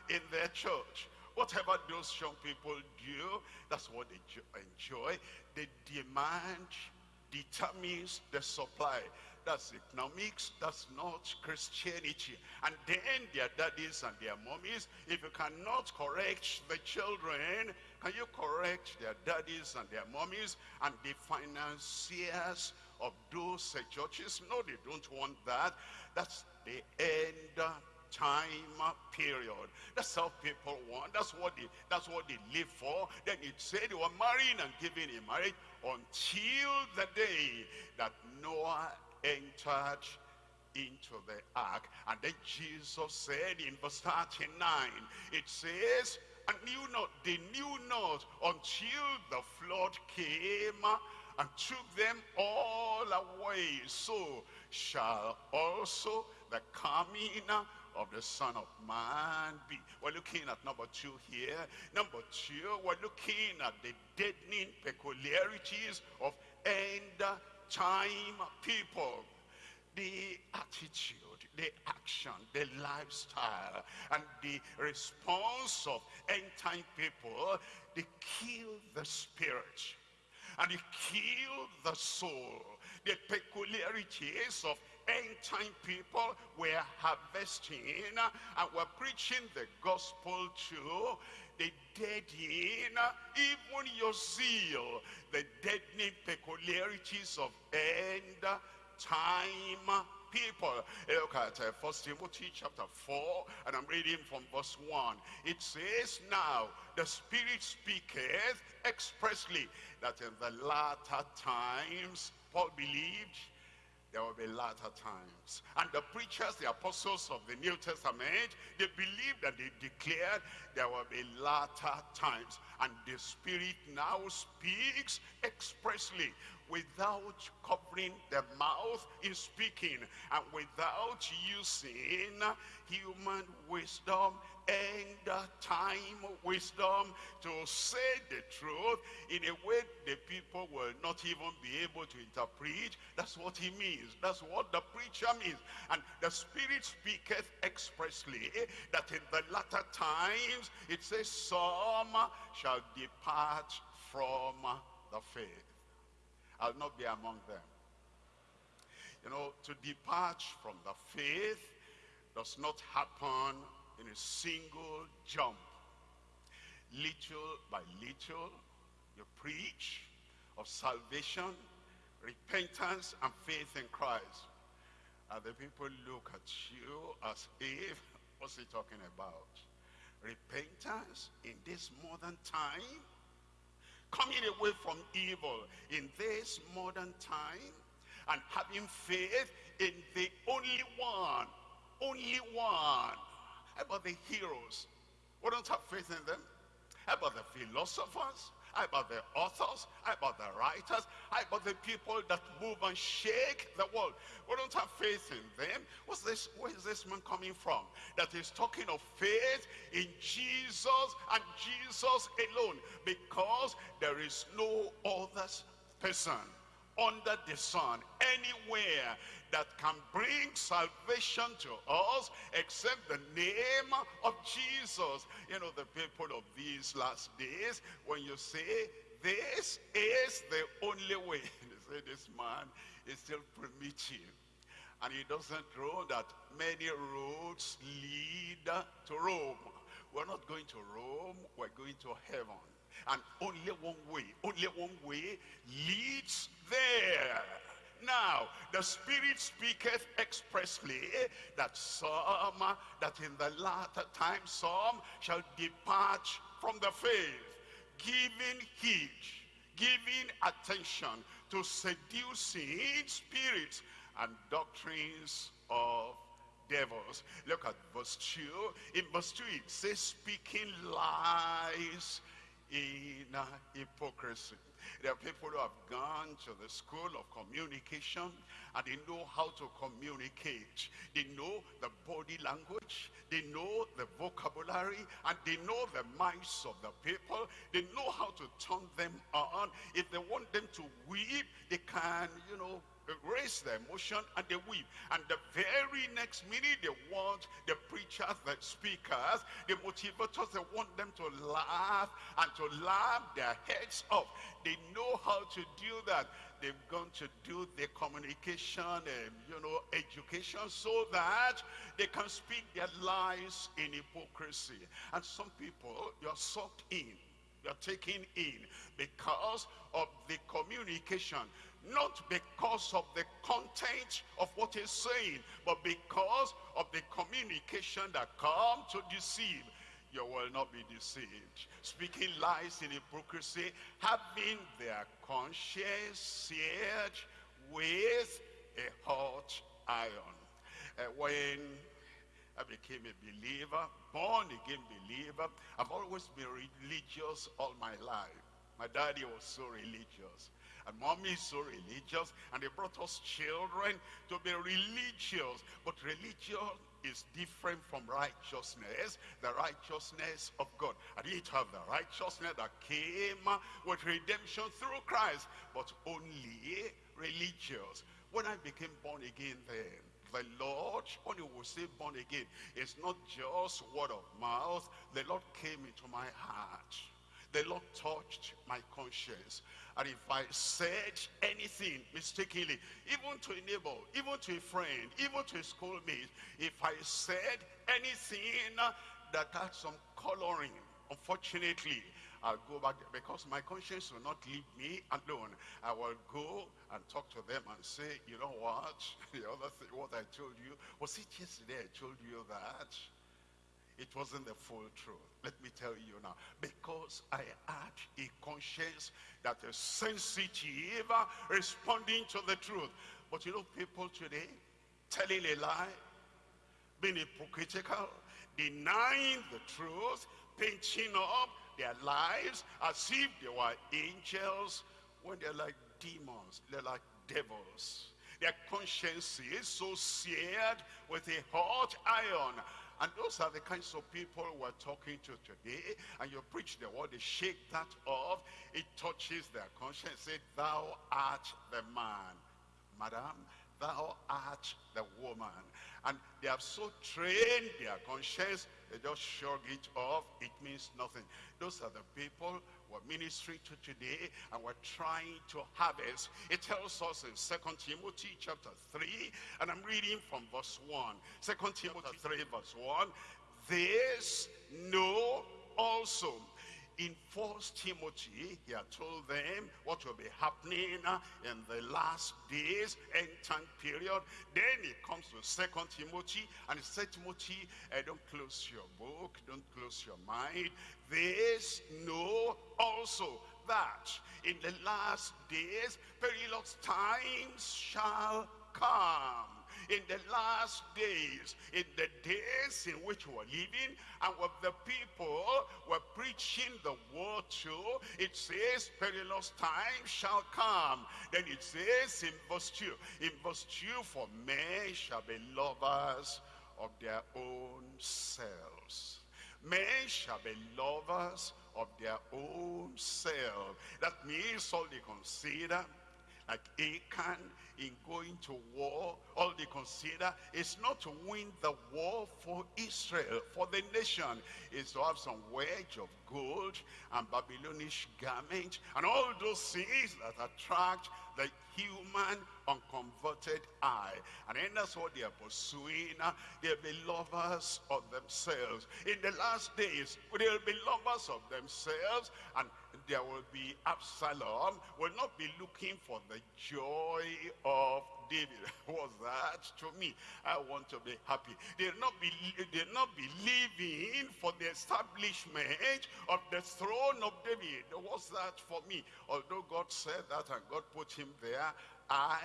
in their church. Whatever those young people do, that's what they enjoy. The demand determines the supply. That's economics, that's not Christianity. And then their daddies and their mommies, if you cannot correct the children, can you correct their daddies and their mommies and the financiers of those churches? No, they don't want that. That's the end time period. That's how people want. That's what they that's what they live for. Then it said they were marrying and giving in marriage until the day that Noah entered into the ark. And then Jesus said in verse 39, it says, and knew not, they knew not until the flood came and took them all away. So shall also the coming of the Son of Man be. We're looking at number two here. Number two, we're looking at the deadening peculiarities of end time people. The attitude, the action, the lifestyle, and the response of end time people, they kill the spirit and they kill the soul. The peculiarities of end time people were harvesting and were preaching the gospel to the dead in even your zeal the deadening peculiarities of end time people. Look at uh, First Timothy chapter 4, and I'm reading from verse 1. It says, Now the Spirit speaketh expressly that in the latter times, Paul believed there will be latter times. And the preachers, the apostles of the New Testament, they believed and they declared there will be latter times. And the Spirit now speaks expressly without covering the mouth in speaking and without using human wisdom and time wisdom to say the truth in a way the people will not even be able to interpret. That's what he means. That's what the preacher means. And the Spirit speaketh expressly that in the latter times it says some shall depart from the faith. I'll not be among them. You know, to depart from the faith does not happen in a single jump. Little by little, you preach of salvation, repentance, and faith in Christ. And the people look at you as if, what's he talking about? Repentance in this modern time? Coming away from evil in this modern time? And having faith in the only one, only one how about the heroes? We don't have faith in them. How about the philosophers? How about the authors? How about the writers? How about the people that move and shake the world? We don't have faith in them. What's this? Where is this man coming from? That is talking of faith in Jesus and Jesus alone. Because there is no other person under the sun, anywhere that can bring salvation to us except the name of Jesus. You know, the people of these last days, when you say, this is the only way, they say, this man is still primitive. And he doesn't know that many roads lead to Rome. We're not going to Rome, we're going to heaven. And only one way, only one way leads there. Now, the Spirit speaketh expressly that some, that in the latter time some shall depart from the faith, giving heed, giving attention to seducing spirits and doctrines of devils. Look at verse 2. In verse 2 it says, speaking lies in uh, hypocrisy. There are people who have gone to the school of communication and they know how to communicate. They know the body language, they know the vocabulary, and they know the minds of the people. They know how to turn them on. If they want them to weep, they can, you know, raise their emotion and they weep. And the very next minute, they want the preachers, the speakers, the motivators, they want them to laugh and to laugh their heads off. They know how to do that. They've gone to do the communication, um, you know, education so that they can speak their lies in hypocrisy. And some people, you're sucked in you're taken in because of the communication not because of the content of what he's saying, but because of the communication that come to deceive. You will not be deceived. Speaking lies in hypocrisy, having their conscience seared with a hot iron. Uh, when I became a believer, born again believer, I've always been religious all my life. My daddy was so religious. And mommy is so religious. And they brought us children to be religious. But religion is different from righteousness, the righteousness of God. I didn't have the righteousness that came with redemption through Christ, but only religious. When I became born again then, the Lord, when you will say born again, it's not just word of mouth. The Lord came into my heart. The Lord touched my conscience. And if I said anything mistakenly, even to a neighbor, even to a friend, even to a schoolmate, if I said anything that had some coloring, unfortunately, I'll go back because my conscience will not leave me alone. I will go and talk to them and say, you know what? the other thing, what I told you, was it yesterday I told you that? It wasn't the full truth. Let me tell you now. Because I had a conscience that is sensitive, responding to the truth. But you know, people today, telling a lie, being hypocritical, denying the truth, painting up their lives as if they were angels, when they're like demons, they're like devils. Their conscience is so seared with a hot iron and those are the kinds of people we're talking to today. And you preach the word, they shake that off. It touches their conscience. Say, thou art the man. Madam, thou art the woman. And they have so trained their conscience, they just shrug it off. It means nothing. Those are the people we're ministering to today and we're trying to harvest. It tells us in Second Timothy chapter 3, and I'm reading from verse 1. 2 Timothy 3 verse 1. This know also in First Timothy, he had told them what will be happening in the last days, end time period. Then he comes to Second Timothy, and he said, Timothy, uh, don't close your book, don't close your mind. This know also that in the last days, perilous times shall come in the last days, in the days in which we're living, and with the people we're preaching the word to, it says perilous time shall come. Then it says in verse 2, in verse 2, for men shall be lovers of their own selves. Men shall be lovers of their own self. That means all they consider like Achan in going to war, all they consider is not to win the war for Israel, for the nation, is to have some wedge of gold and Babylonish garment and all those things that attract the human unconverted eye. And then that's what they are pursuing. Uh, they'll be lovers of themselves. In the last days, they'll be lovers of themselves and there will be Absalom will not be looking for the joy of David. What's that to me? I want to be happy. They'll not be, they'll not be living for the establishment of the throne of David. What's that for me? Although God said that and God put him there, I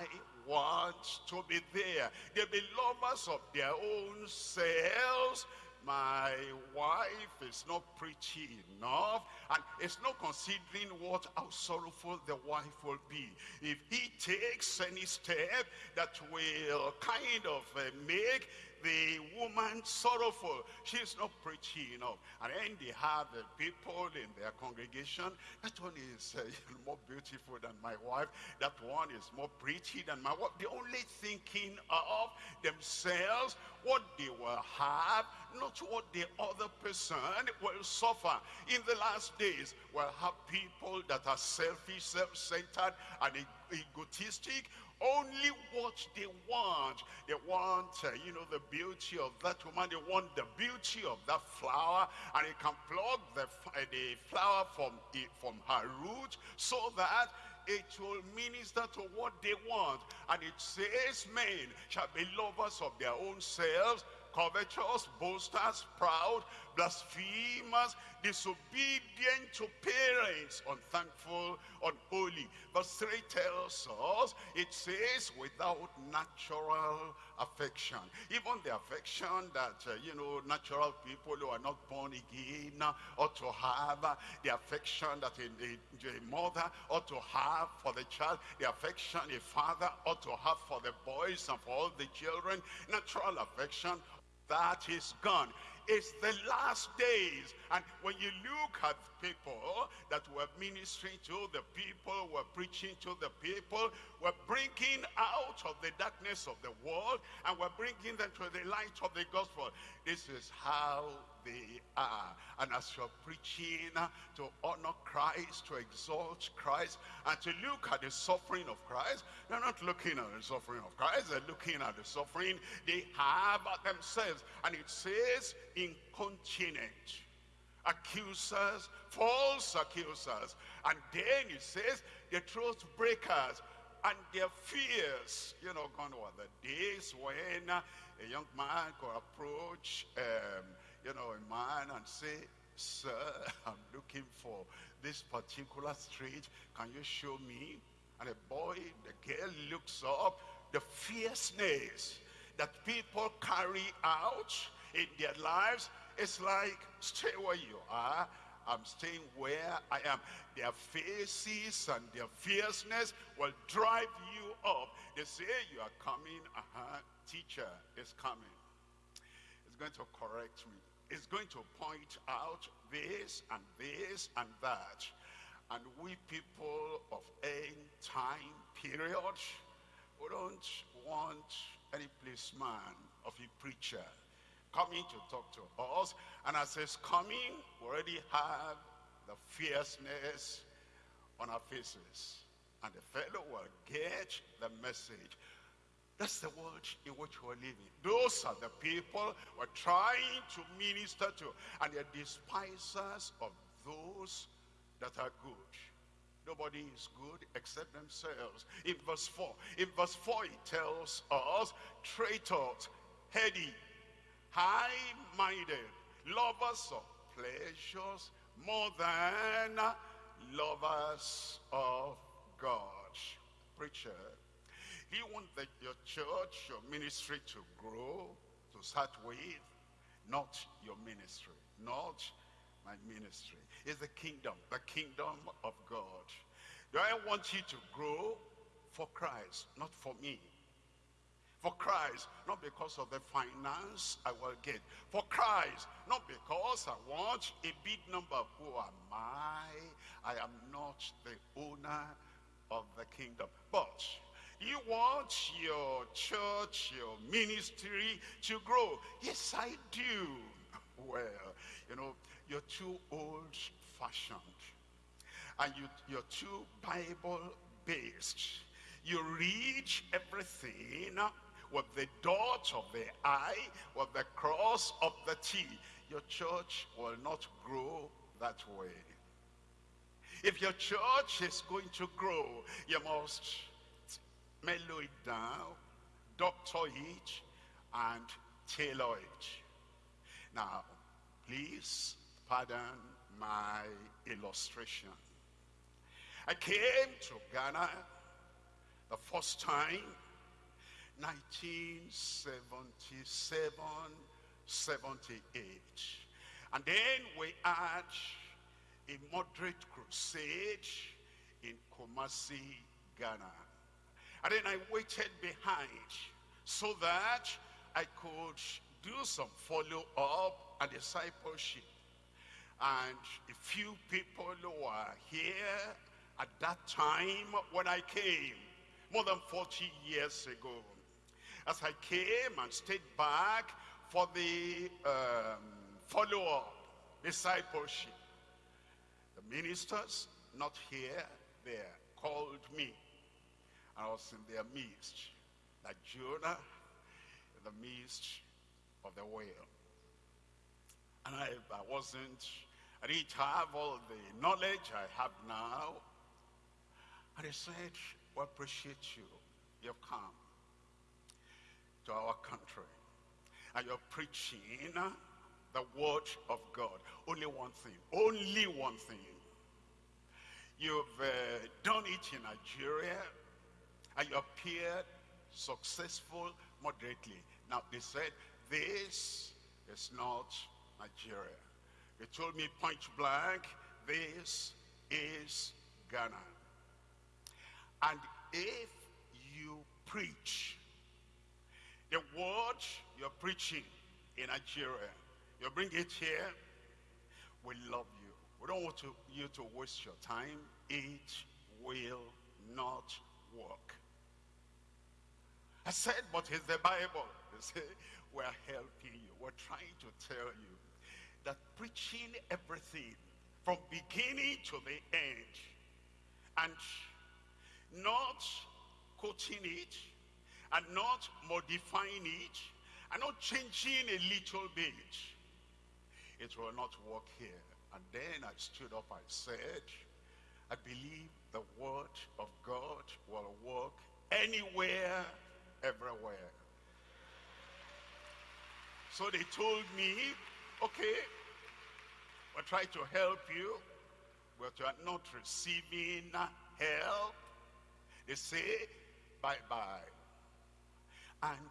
want to be there. They'll be lovers of their own selves my wife is not preachy enough and it's not considering what how sorrowful the wife will be. If he takes any step that will kind of uh, make the woman sorrowful. She's not preaching enough. And then they have uh, people in their congregation. That one is uh, more beautiful than my wife. That one is more pretty than my wife. They're only thinking of themselves, what they will have, not what the other person will suffer. In the last days, we'll have people that are selfish, self-centered, and egotistic, only what they want. They want, uh, you know, the beauty of that woman. They want the beauty of that flower. And they can pluck the, uh, the flower from, from her root so that it will minister to what they want. And it says men shall be lovers of their own selves, covetous, boasters, proud, blasphemers, disobedient to parents, unthankful, unholy. Verse 3 tells us, it says, without natural affection. Even the affection that, uh, you know, natural people who are not born again ought to have, uh, the affection that a, a, a mother ought to have for the child, the affection a father ought to have for the boys and for all the children, natural affection that is gone. It's the last days. And when you look at people that were ministering to the people, were preaching to the people, were bringing out of the darkness of the world, and were bringing them to the light of the gospel. This is how they are. And as you're preaching to honor Christ, to exalt Christ, and to look at the suffering of Christ, they're not looking at the suffering of Christ, they're looking at the suffering they have themselves. And it says, incontinent accusers, false accusers. And then it says the truth breakers and their fears. You know, gone were the days when uh, a young man could approach, um, you know, a man and say, Sir, I'm looking for this particular street. Can you show me? And the boy, the girl looks up, the fierceness that people carry out in their lives it's like, stay where you are. I'm staying where I am. Their faces and their fierceness will drive you up. They say you are coming, uh-huh, teacher is coming. It's going to correct me. It's going to point out this and this and that. And we people of end time period, we don't want any policeman of a preacher coming to talk to us. And as he's coming, we already have the fierceness on our faces. And the fellow will get the message. That's the world in which we're living. Those are the people we're trying to minister to. And they're despisers of those that are good. Nobody is good except themselves. In verse 4, in verse 4 it tells us, traitors, heady, high-minded, lovers of pleasures more than lovers of God. Preacher, you want the, your church, your ministry to grow, to start with, not your ministry, not my ministry. It's the kingdom, the kingdom of God. Do I want you to grow for Christ, not for me? For Christ, not because of the finance I will get. For Christ, not because I want a big number. Who am I? I am not the owner of the kingdom. But you want your church, your ministry to grow. Yes, I do. Well, you know, you're too old-fashioned. And you, you're too Bible-based. You read everything with the dot of the I, with the cross of the T. Your church will not grow that way. If your church is going to grow, you must mellow it down, doctor it, and tailor it. Now, please pardon my illustration. I came to Ghana the first time 1977 78 and then we had a moderate crusade in Kumasi, Ghana. And then I waited behind so that I could do some follow-up and discipleship. And a few people were here at that time when I came, more than 40 years ago. As I came and stayed back for the um, follow-up discipleship, the ministers, not here, there, called me. I was in their midst, like Jonah in the midst of the whale. And I, I wasn't, I didn't have all the knowledge I have now. And they said, we appreciate you. You've come to our country. And you're preaching the word of God. Only one thing. Only one thing. You've uh, done it in Nigeria and you appeared successful moderately. Now they said, this is not Nigeria. They told me point blank, this is Ghana. And if you preach the word you're preaching in Nigeria, you bring it here, we love you. We don't want to, you to waste your time. It will not work. I said, but it's the Bible. We're helping you. We're trying to tell you that preaching everything from beginning to the end and not quoting it and not modifying it and not changing a little bit, it will not work here. And then I stood up, I said, I believe the word of God will work anywhere everywhere. So they told me, okay, we'll try to help you, but you are not receiving help. They say, bye-bye. And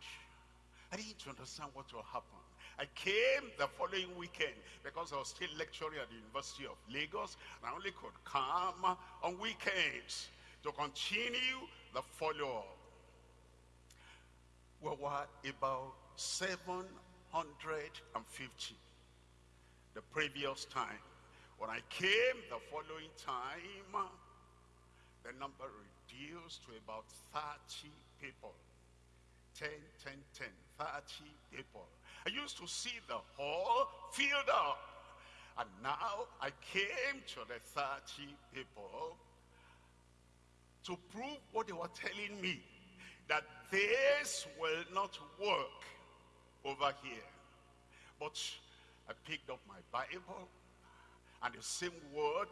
I didn't understand what will happen. I came the following weekend because I was still lecturing at the University of Lagos and I only could come on weekends to continue the follow-up we were about 750 the previous time. When I came the following time, the number reduced to about 30 people. 10, 10, 10, 30 people. I used to see the hall filled up. And now I came to the 30 people to prove what they were telling me that this will not work over here. But I picked up my Bible and the same word,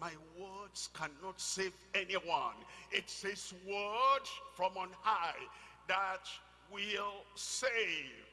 my words cannot save anyone. It's his word from on high that will save.